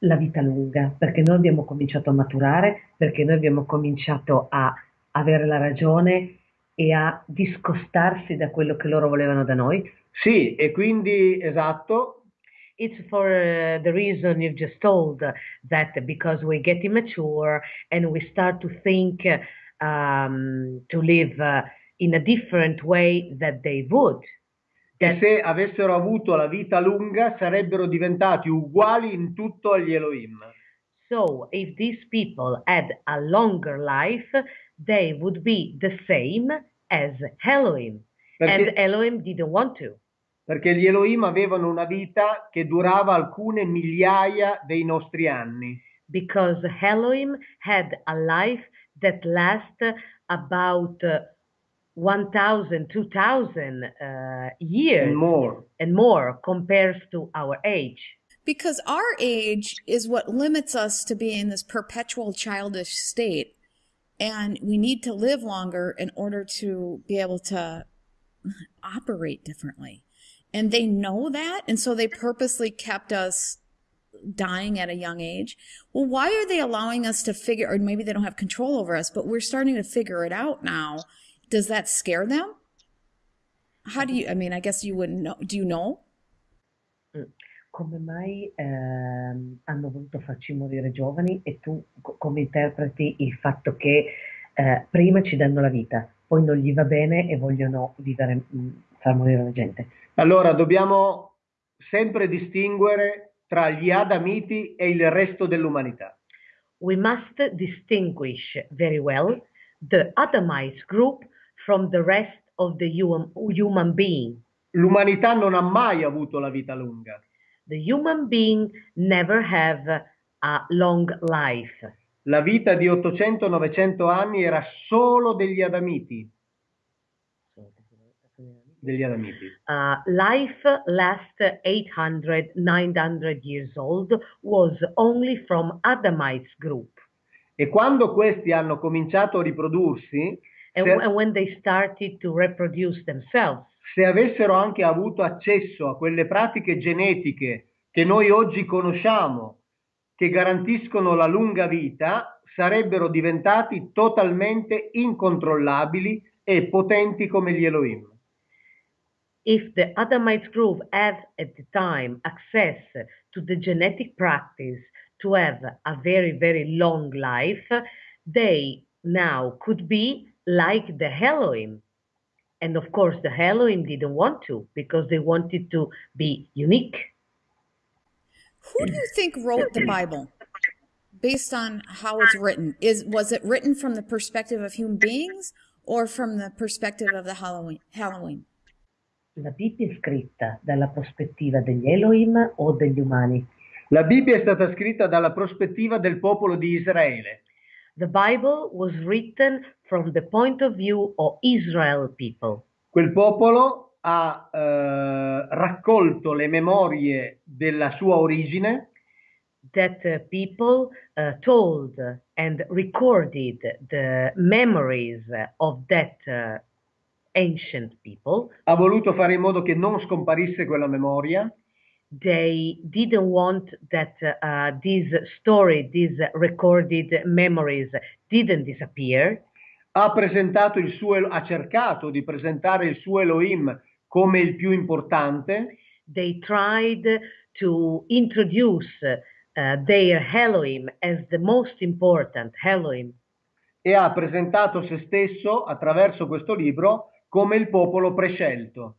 la vita lunga, perché noi abbiamo cominciato a maturare, perché noi abbiamo cominciato a avere la ragione e a discostarsi da quello che loro volevano da noi. Sì, e quindi esatto, It's for uh, the reason you've just told that because we get immature and we start to think um, to live uh, in a different way that they would. e se avessero avuto la vita lunga sarebbero diventati uguali in tutto agli Elohim. So, if these people had a longer life, they would be the same as Elohim. And Perché, Elohim didn't want to. perché gli Elohim avevano una vita che durava alcune migliaia dei nostri anni. Because Elohim had a life that lasts about uh, 1,000, 2,000 uh, years And more. and more compares to our age. Because our age is what limits us to be in this perpetual childish state. And we need to live longer in order to be able to operate differently. And they know that. And so they purposely kept us dying at a young age. Well, why are they allowing us to figure, or maybe they don't have control over us, but we're starting to figure it out now. Does that scare them? How do you, I mean, I guess you wouldn't know. Do you know? Come mai ehm, hanno voluto farci morire giovani e tu co- come interpreti il fatto che eh, prima ci danno la vita, poi non gli va bene e vogliono vivere, mh, far morire la gente? Allora dobbiamo sempre distinguere tra gli Adamiti e il resto dell'umanità. We must distinguish very well the Adamite group from the rest of the human, being. L'umanità non ha mai avuto la vita lunga. the human being never have a long life. La vita di 800-900 anni era solo degli Adamiti. Degli Adamiti. Uh, life last 800, 900 years old was only from Adamites group. E quando questi hanno cominciato a riprodursi, And, and when they started to reproduce themselves, se avessero anche avuto accesso a quelle pratiche genetiche che noi oggi conosciamo, che garantiscono la lunga vita, sarebbero diventati totalmente incontrollabili e potenti come gli Elohim. if the Adamites group had at the time access to the genetic practice to have a very, very long life, they now could be like the Elohim. And of course, the Elohim didn't want to because they wanted to be unique. Who do you think wrote the Bible? Based on how it's written, is was it written from the perspective of human beings or from the perspective of the Halloween? Halloween? La Bibbia è scritta dalla prospettiva degli Elohim o degli umani? La Bibbia è stata scritta dalla prospettiva del popolo di Israele. The Bible was written from the point of view of Israel people. Quel popolo ha eh, raccolto le memorie della sua origine that uh, people uh, told and recorded the memories of that uh, ancient people. ha voluto fare in modo che non scomparisse quella memoria They didn't want that uh, this story, these recorded memories didn't disappear. Ha presentato il suo ha cercato di presentare il suo Elohim come il più importante They tried to introduce uh, their Elohim as the most important Elohim. e ha presentato se stesso attraverso questo libro come il popolo prescelto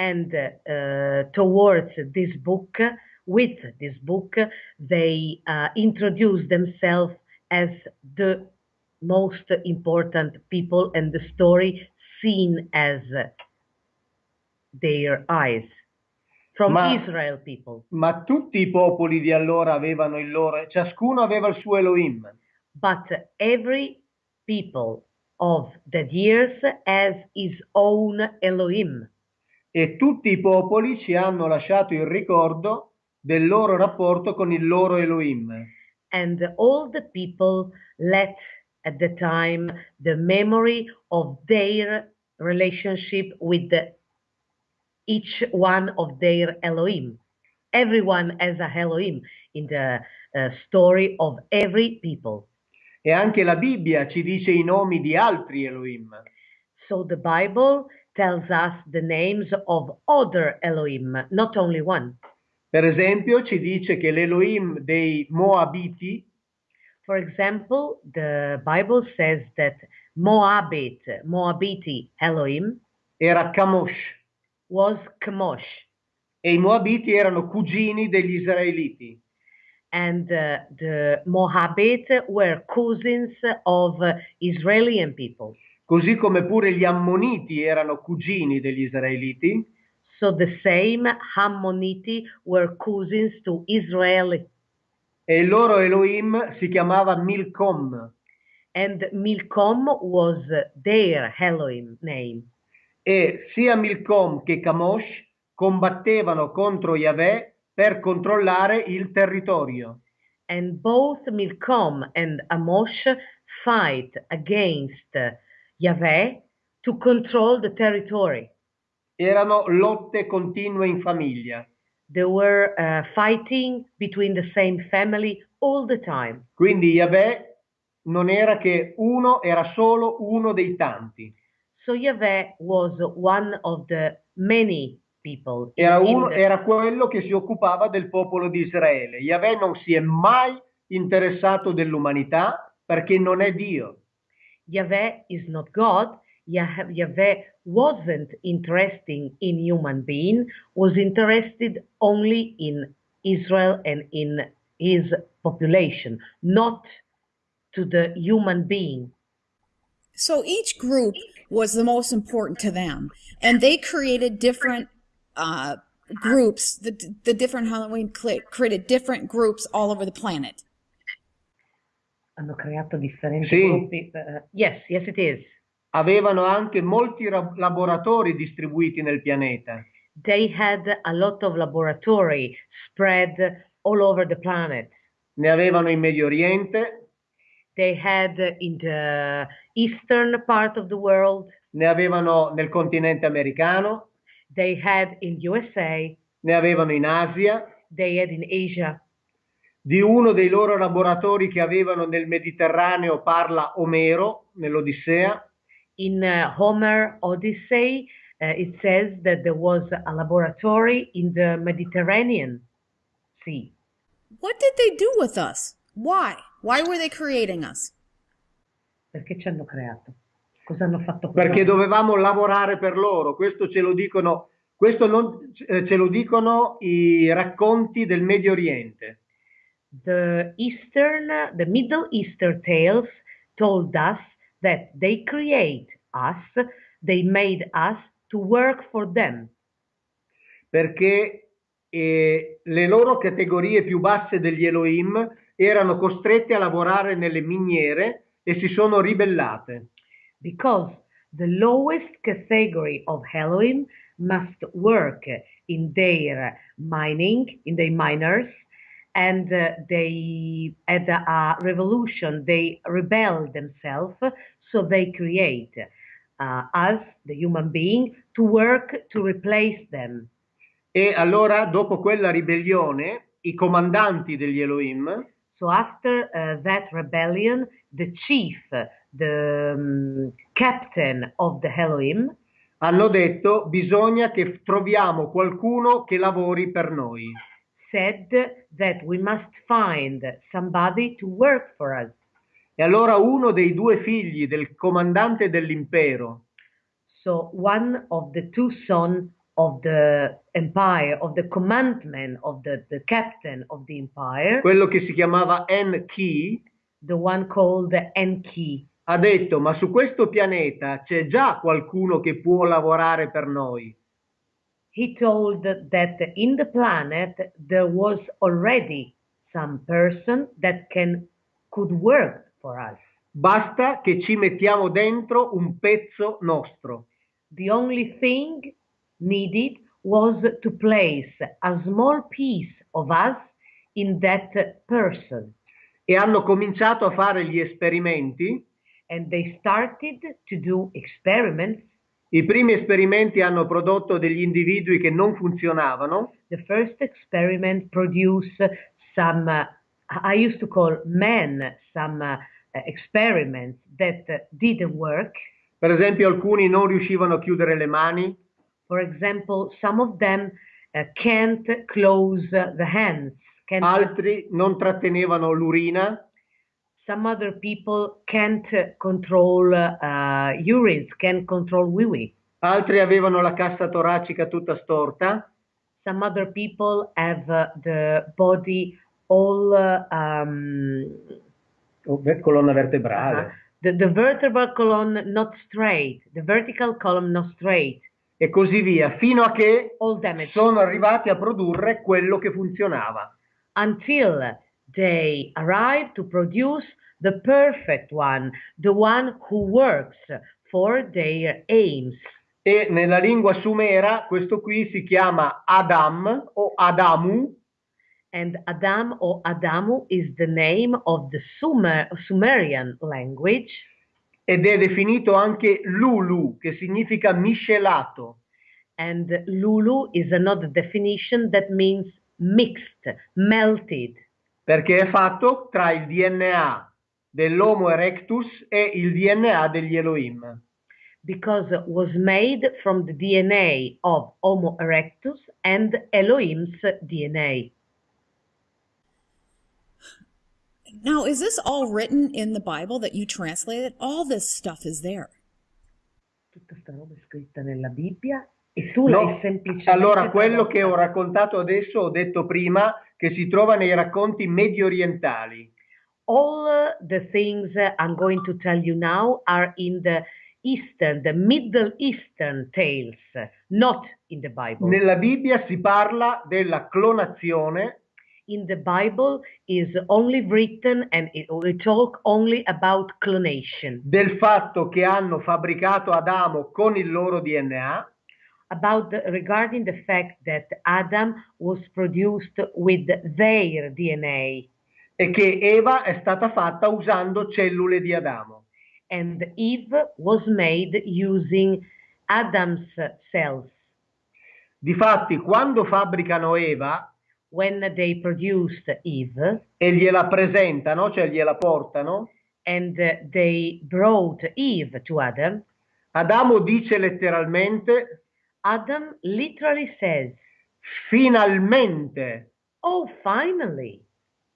and uh, towards this book, with this book, they uh, introduce themselves as the most important people and the story seen as their eyes from Ma- Israel people. ma tutti i popoli di allora avevano il loro ciascuno aveva il suo Elohim But every people of the years has his own Elohim. e tutti i popoli ci hanno lasciato il ricordo del loro rapporto con il loro Elohim and all the people let at the time the memory of their relationship with the, each one of their Elohim. Everyone has a Elohim in the uh, story of every people. e anche la Bibbia ci dice i nomi di altri Elohim So the Bible tells us the names of other Elohim, not only one. Per esempio, ci dice che l'Elohim dei Moabiti For example, the Bible says that Moabit, Moabiti Elohim era Kamosh was Chemosh. e i Moabiti erano cugini degli Israeliti. and uh, the Moabit were cousins of uh, Israeli people. Così come pure gli Ammoniti erano cugini degli Israeliti So the same Hammoniti were cousins to Israel, e il loro Elohim si chiamava Milcom and Milcom was their Elohim name. e sia Milcom che Kamosh combattevano contro Yahweh per controllare il territorio. And both Milcom and Amosh fight against Yahweh to control the territory. Erano lotte continue in famiglia. They were uh, fighting between the same family all the time. Quindi Yahweh non era che uno, era solo uno dei tanti. So Yahweh was one of the many people. Era, uno- the- era quello che si occupava del popolo di Israele. Yahweh non si è mai interessato dell'umanità perché non è Dio. Yahweh is not God. Yah- Yahweh wasn't interested in human being, was interested only in Israel and in his population, not to the human being. So each group was the most important to them, and they created different uh, groups, the, the different Halloween cl- created different groups all over the planet. Hanno creato differenti Sì. gruppi. eh, yes, yes it is. Avevano anche molti ra- laboratori distribuiti nel pianeta. They had a lot of laboratory spread all over the planet. Ne avevano in Medio Oriente, They had in the eastern part of the world. ne avevano nel continente americano, They had in USA. ne avevano in Asia. They had in Asia. Di uno dei loro laboratori che avevano nel Mediterraneo parla Omero nell'Odissea. In uh, Homer Odyssey, uh, it says that there was a laboratory in the Mediterranean Sea. What did they do with us? Why? Why were they creating us? Perché ci hanno creato? Cosa hanno fatto con perché noi? dovevamo lavorare per loro. Questo ce lo dicono, questo non- eh, ce lo dicono i racconti del Medio Oriente. The Eastern, the Middle Eastern tales told us that they create us, they made us to work for them. perché eh, le loro categorie più basse degli Elohim erano costrette a lavorare nelle miniere e si sono ribellate. because the lowest category of Elohim must work in their mining, in their miners, and uh, they had a revolution. They rebel themselves, so they create uh, us, the human being, to work to replace them. E allora, dopo quella ribellione, i comandanti degli Elohim So after uh, that rebellion, the chief, the um, captain of the Elohim, hanno detto bisogna che troviamo qualcuno che lavori per noi. Said that we must find somebody to work for us. E allora uno dei due figli del comandante dell'impero, So one of the two sons of the empire, of the commandment of the, the captain of the empire, quello che si chiamava Enki, the one called Enki, ha detto ma su questo pianeta c'è già qualcuno che può lavorare per noi. He told that in the planet there was already some person that can could work for us. Basta che ci mettiamo dentro un pezzo nostro. The only thing needed was to place a small piece of us in that person. E hanno cominciato a fare gli esperimenti. And they started to do experiments. I primi esperimenti hanno prodotto degli individui che non funzionavano. The first experiment produced some, uh, I used to call men, some uh, experiments that didn't work. Per esempio alcuni non riuscivano a chiudere le mani, For example, some of them uh, can't close the hands. Can't, altri non trattenevano l'urina, some other people can't control uh, urines, can't control wee-wee. altri avevano la cassa toracica tutta storta, Some other people have uh, the body all uh, um, o ver- colonna vertebrale. uh, the, the vertebral column not straight, the vertical column not straight, e così via, fino a che sono arrivati a produrre quello che funzionava. until they arrive to produce the perfect one, the one who works for their aims. E nella lingua sumera questo qui si chiama Adam o Adamu And Adam or Adamu is the name of the Sumer, Sumerian language, ed è definito anche Lulu, che significa miscelato. and Lulu is another definition that means mixed, melted, perché è fatto tra il DNA dell'Homo erectus e il DNA degli Elohim. because it was made from the DNA of Homo erectus and Elohim's DNA. Now, is this all written in the Bible that you translated? All this stuff is there. Tutta sta roba è scritta nella Bibbia e tu No, l'hai semplicemente allora quello che ho raccontato adesso ho detto prima che si trova nei racconti medio orientali. All uh, the things I'm going to tell you now are in the Eastern, the Middle Eastern tales, not in the Bible. Nella Bibbia si parla della clonazione. In the Bible is only written and it, we talk only about clonation, del fatto che hanno fabbricato Adamo con il loro DNA about the, regarding the fact that Adam was produced with their DNA e che Eva è stata fatta usando cellule di Adamo. and Eve was made using Adam's cells. Difatti, quando fabbricano Eva When they produced Eve e gliela presentano, cioè gliela portano, and they brought Eve to Adam, Adamo dice letteralmente, Adam literally says, finalmente Oh, finally,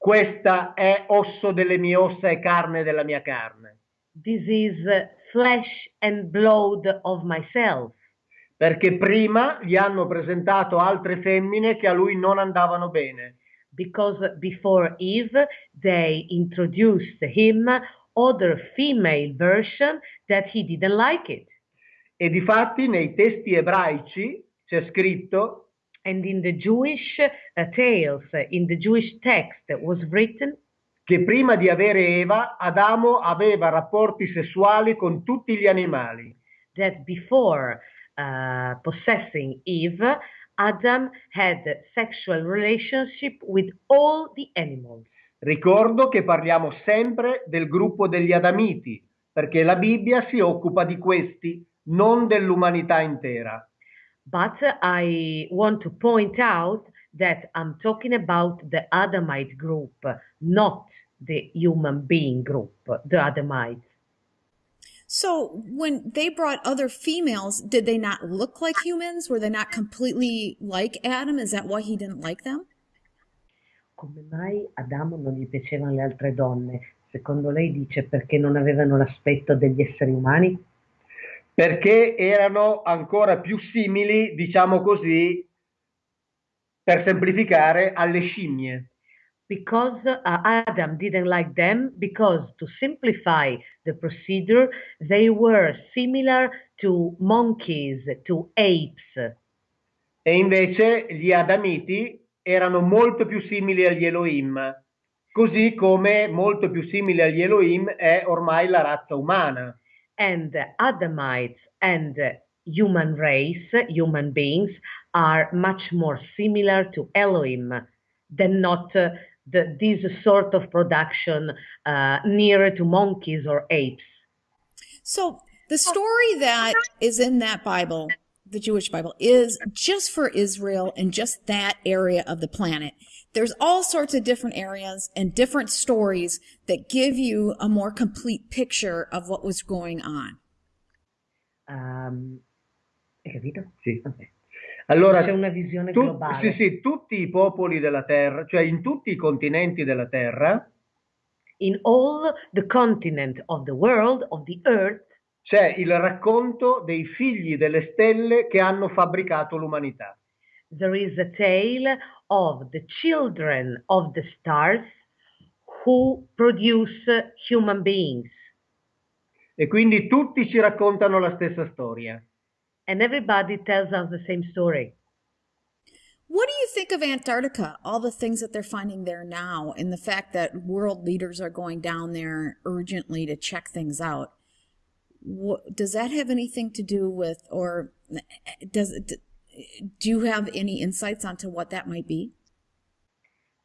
questa è osso delle mie ossa e carne della mia carne. this is flesh and blood of myself. Perché prima gli hanno presentato altre femmine che a lui non andavano bene. Because before Eve, they introduced him other female version that he didn't like it. E difatti nei testi ebraici c'è scritto And in the Jewish uh, tales, in the Jewish text was written, che prima di avere Eva, Adamo aveva rapporti sessuali con tutti gli animali. that before uh, possessing Eve, Adam had sexual relationship with all the animals. Ricordo che parliamo sempre del gruppo degli Adamiti, perché la Bibbia si occupa di questi, non dell'umanità intera. But I want to point out that I'm talking about the Adamite group, not the human being group, the Adamites. So when they brought other females, did they not look like humans? Were they not completely like Adam? Is that why he didn't like them? Come mai Adamo non gli piacevano le altre donne? Secondo lei dice perché non avevano l'aspetto degli esseri umani? Perché erano ancora più simili, diciamo così, per semplificare, alle scimmie. Because uh, Adam didn't like them, because to simplify the procedure, they were similar to monkeys, to apes. E invece gli Adamiti erano molto più simili agli Elohim, così come molto più simile agli Elohim è ormai la razza umana. And the Adamites and the human race, human beings, are much more similar to Elohim than not uh, the, this sort of production uh, nearer to monkeys or apes. So the story that is in that Bible, the Jewish Bible, is just for Israel and just that area of the planet. There's all sorts of different areas and different stories that give you a more complete picture of what was going on. Um. Sì. Allora, C'è una visione tu- globale. sì, sì, tutti i popoli della Terra, cioè in tutti i continenti della Terra, In all the continent of the world, of the earth, c'è il racconto dei figli delle stelle che hanno fabbricato l'umanità. there is a tale of the children of the stars who produce human beings. E quindi tutti ci raccontano la stessa storia. And everybody tells us the same story. What do you think of Antarctica? All the things that they're finding there now, and the fact that world leaders are going down there urgently to check things out. What, does that have anything to do with, or does it? Do you have any insights onto what that might be?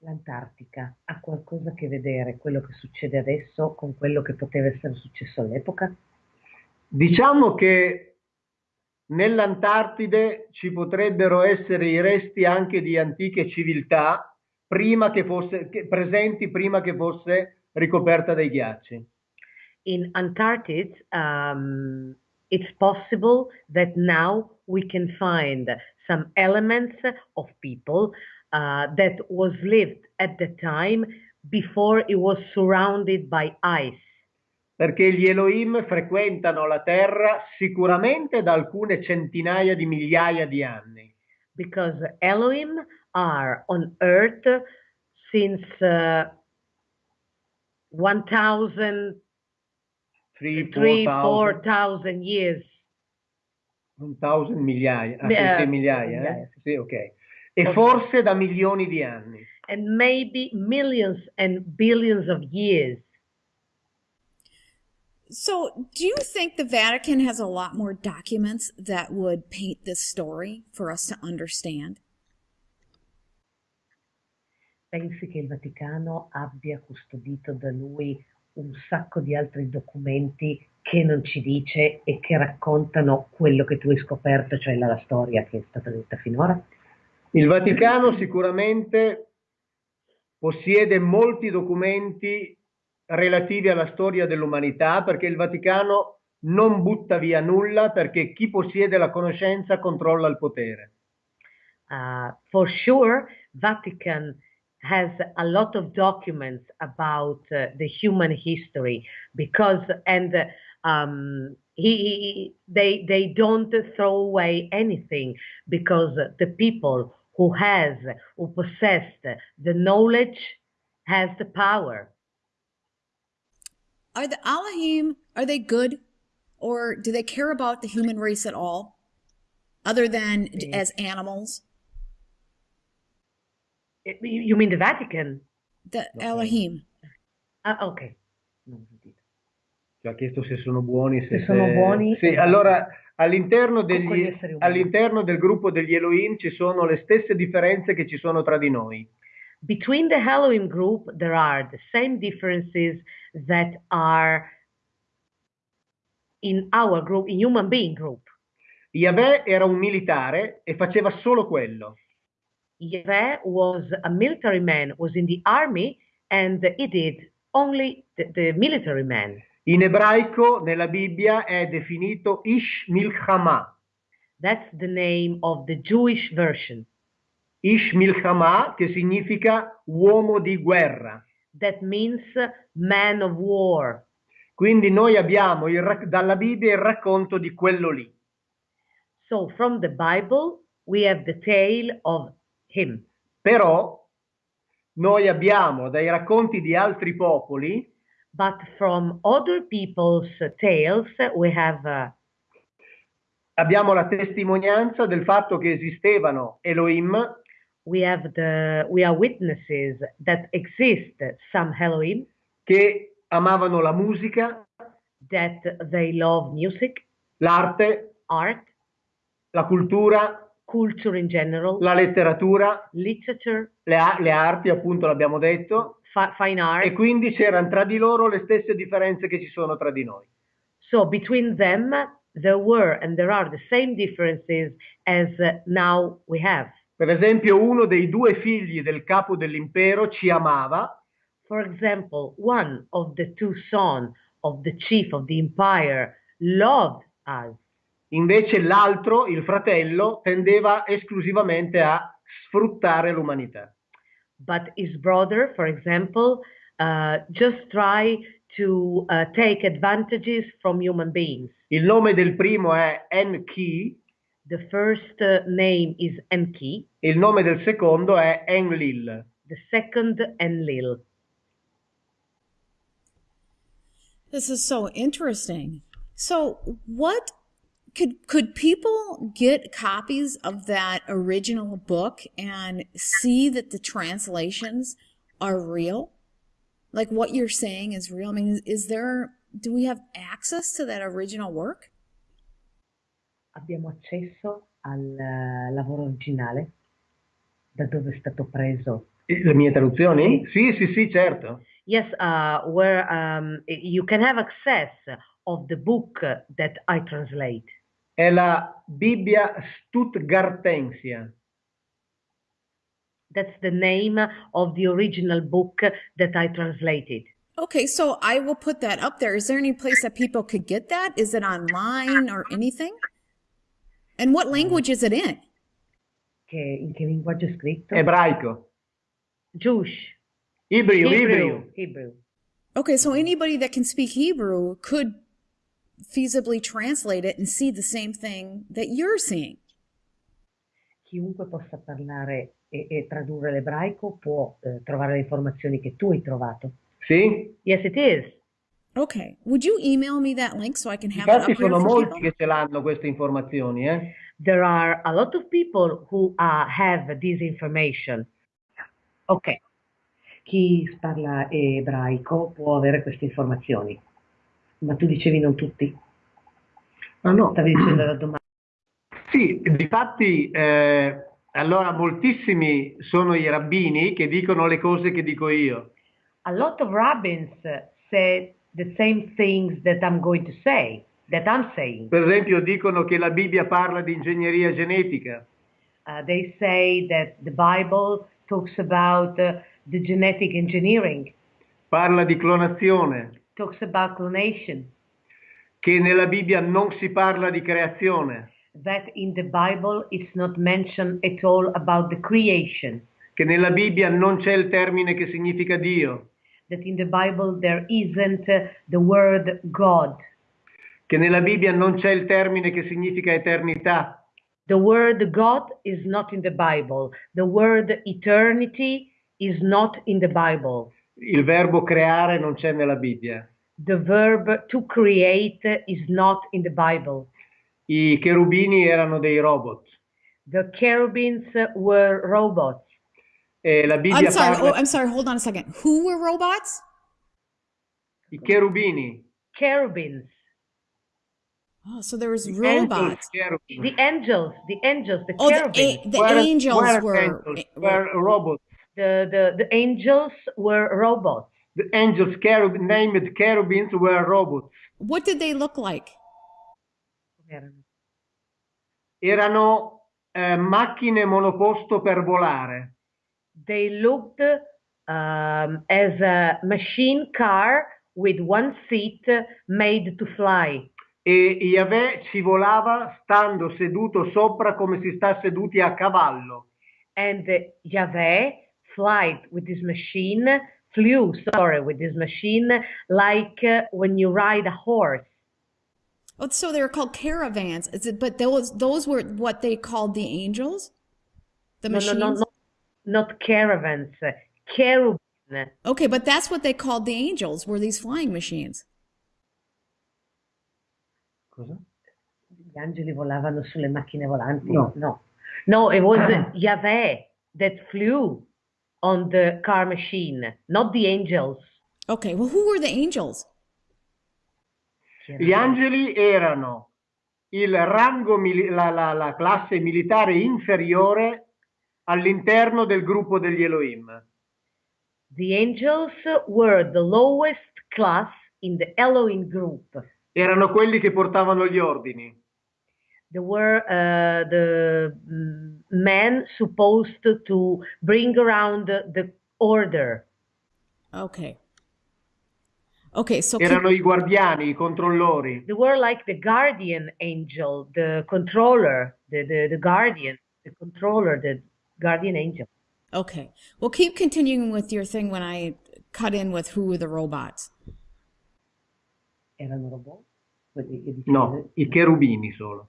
L'Antartica ha qualcosa a che vedere quello che succede adesso con quello che poteva essere successo all'epoca? Diciamo che nell'Antartide ci potrebbero essere i resti anche di antiche civiltà prima che fosse, che- presenti prima che fosse ricoperta dai ghiacci. In Antarctica, um, it's possible that now we can find some elements of people uh, that was lived at the time before it was surrounded by ice. Perché gli Elohim frequentano la Terra sicuramente da alcune centinaia di migliaia di anni. because Elohim are on earth since uh, 1,000, 3, 3, 4,000. 4,000 years. Un thousand migliaia, ah, Mi- sì, sì, eh, migliaia, eh? migliaia, Sì, ok. E Ok. forse da milioni di anni. and maybe millions and billions of years. So, do you think the Vatican has a lot more documents that would paint this story for us to understand? Pensi che il Vaticano abbia custodito da lui un sacco di altri documenti che non ci dice e che raccontano quello che tu hai scoperto, cioè la, la storia che è stata detta finora? Il Vaticano sicuramente possiede molti documenti relativi alla storia dell'umanità perché il Vaticano non butta via nulla perché chi possiede la conoscenza controlla il potere. Uh, for sure, Vatican has a lot of documents about uh, the human history because and um, he, he they they don't throw away anything because the people who has who possessed the knowledge has the power. Are the Elohim, are they good? Or do they care about the human race at all? Other than as animals? You mean the Vatican? The Elohim. Ah, ok. Non ho sentito. Ci ha chiesto se sono buoni. Se, Se sono buoni. Sì, allora all'interno, degli, all'interno del gruppo degli Elohim ci sono le stesse differenze che ci sono tra di noi. Between the Elohim group, there are the same differences that are in our group, in human being group. Yahweh era un militare e faceva solo quello. Yahweh was a military man, was in the army, and he did only the, the military man. In ebraico nella Bibbia è definito Ish Milchama. That's the name of the Jewish version. Ish Milchama che significa uomo di guerra. That means man of war. Quindi noi abbiamo il dalla Bibbia il racconto di quello lì. So from the Bible, we have the tale of him. Però noi abbiamo dai racconti di altri popoli But from other people's tales, we have uh, abbiamo la testimonianza del fatto che esistevano Elohim we have the we are witnesses that exist some Elohim che amavano la musica, that they love music, l'arte, art, la cultura, culture in general, la letteratura, literature, le, le arti, appunto l'abbiamo detto, fi- fine art. e quindi c'erano tra di loro le stesse differenze che ci sono tra di noi. So between them, there were and there are the same differences as uh, now we have. Per esempio, uno dei due figli del capo dell'impero ci amava, For example, one of the two sons of the chief of the empire loved us, invece l'altro, il fratello, tendeva esclusivamente a sfruttare l'umanità. but his brother, for example, uh, just try to uh, take advantages from human beings. Il nome del primo è Enki The first uh, name is Enki, il nome del secondo è Enlil. the second Enlil. This is so interesting. So, what could could people get copies of that original book and see that the translations are real? Like what you're saying is real? I mean, is, is there do we have access to that original work? Abbiamo accesso al eh, lavoro originale, da dove è stato preso. Le mie traduzioni? Sì, sì, sì, certo. Yes, uh, where um, you can have access of the book that I translate. È la Bibbia Stuttgartensia. That's the name of the original book that I translated. Okay, so I will put that up there. Is there any place that people could get that? Is it online or anything? And what language is it in? Che, in che linguaggio è scritto? Ebraico. Jewish. Ibriu, ibriu. Hebrew. Okay, so anybody that can speak Hebrew could feasibly translate it and see the same thing that you're seeing. Chiunque possa parlare e, e tradurre l'ebraico può eh, trovare le informazioni che tu hai trovato. Sì? Yes, it is. Okay. Would you email me that link so I can have it Infatti up here sono molti people? che ce l'hanno queste informazioni, eh? There are a lot of people who uh, have this information. Ok. Chi parla ebraico può avere queste informazioni. Ma tu dicevi non tutti? Ah no. Stavi dicendo la domanda. Sì, difatti, eh, allora moltissimi sono i rabbini che dicono le cose che dico io. A lot of rabbins said the same things that I'm going to say, that I'm saying. Per esempio dicono che la Bibbia parla di ingegneria genetica, Uh, they say that the Bible talks about uh, the genetic engineering, parla di clonazione, talks about clonation, che nella Bibbia non si parla di creazione, that in the Bible it's not mentioned at all about the creation, che nella Bibbia non c'è il termine che significa Dio, that in the Bible there isn't uh, the word God. che nella Bibbia non c'è il termine che significa eternità, The word God is not in the Bible. The word eternity is not in the Bible. Il verbo creare non c'è nella Bibbia. The verb to create is not in the Bible. I cherubini erano dei robot The cherubims were robots. e la Bibbia I'm sorry. parla Oh, I'm sorry. Hold on a second. Who were robots? i cherubini, Cherubims. Oh, so there was the robots. angels. The angels, the angels, the Oh, the, cherubims. a- the Were- angels were were. angels, were- were robots. The, the, the angels were robots. The angels cherub, named cherubims were robots. What did they look like? Erano eh, macchine monoposto per volare. They looked um, as a machine car with one seat made to fly. E Yahweh ci volava stando seduto sopra come si sta seduti a cavallo. And Yahweh flight with this machine, flew, sorry, with this machine like uh, when you ride a horse. Oh, so they were called caravans. Is it? But those those were what they called the angels. The No, machines. no, no, no, not caravans, cherubim. Okay, but that's what they called the angels. Were these flying machines? Cosa? Gli angeli volavano sulle macchine volanti? No. No, no it was Yahweh that flew on the car machine, not the angels. Okay. Well, who were the angels? Gli angeli erano il rango, la, la- la classe militare inferiore all'interno del gruppo degli Elohim. The angels were the lowest class in the Elohim group. Erano quelli che portavano gli ordini. They were uh, the mm, men supposed to bring around the, the order. Okay. Okay. So Erano i guardiani, i controllori. They were like the guardian angel, the controller, the, the, the guardian, the controller, the guardian angel. okay. Well, keep continuing with your thing when I cut in with who were the robots. Erano robot? No, i cherubini solo.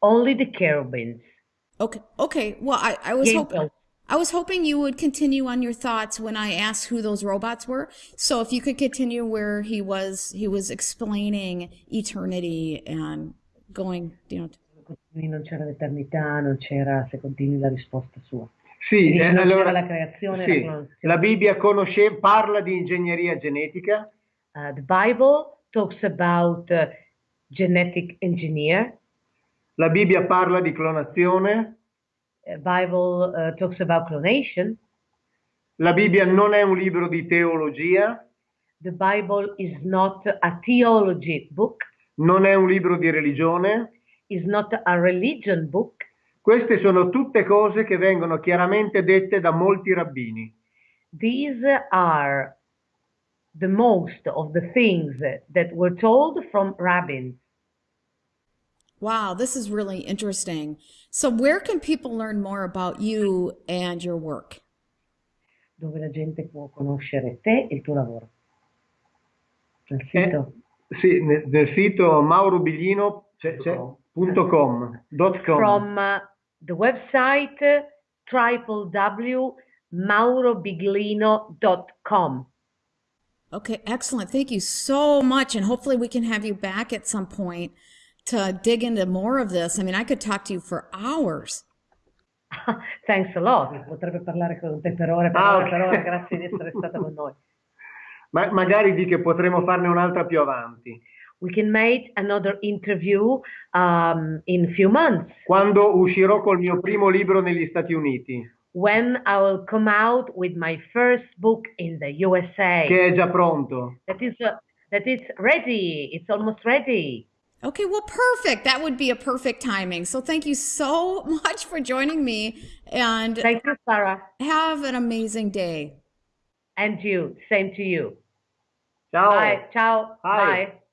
Only the cherubims. Okay. Okay. Well, I, I was The hoping angels. I was hoping you would continue on your thoughts when I asked who those robots were. So if you could continue where he was he was explaining eternity and going, you know, Continui, Non c'era l'eternità, non c'era, se continui la risposta sua. Sì, eh, allora, la creazione, sì, la la Bibbia conosce, parla di ingegneria genetica, Uh, the Bible talks about uh, genetic engineer. la Bibbia parla di clonazione, Uh, Bible uh, talks about clonation. la Bibbia non è un libro di teologia, The Bible is not a theology book, non è un libro di religione. is not a religion book. Queste sono tutte cose che vengono chiaramente dette da molti rabbini. These are the most of the things that were told from rabbins. wow, this is really interesting. So where can people learn more about you and your work? dove la gente può conoscere te e il tuo lavoro. Nel Eh, sito sì, nel, nel sito maurobiglino c'è- c'è- com, dot com. from uh, the website uh, www.maurobiglino.com. Okay, excellent. Thank you so much. And hopefully we can have you back at some point to dig into more of this. I mean, I could talk to you for hours. Thanks a lot. Potrebbe parlare con te per ore, per Ah, ore, per ore. Grazie di essere stata con noi. Ma magari di che potremo farne un'altra più avanti. We can make another interview um, in few months Quando uscirò col mio primo libro negli Stati Uniti, when I will come out with my first book in the USA. che è già pronto. That is uh, that is ready. It's almost ready. Okay, well, perfect. That would be a perfect timing. So thank you so much for joining me and Thank you, Sarah, have an amazing day. and you. Same to you. Ciao. Bye. Ciao. Hi. Bye.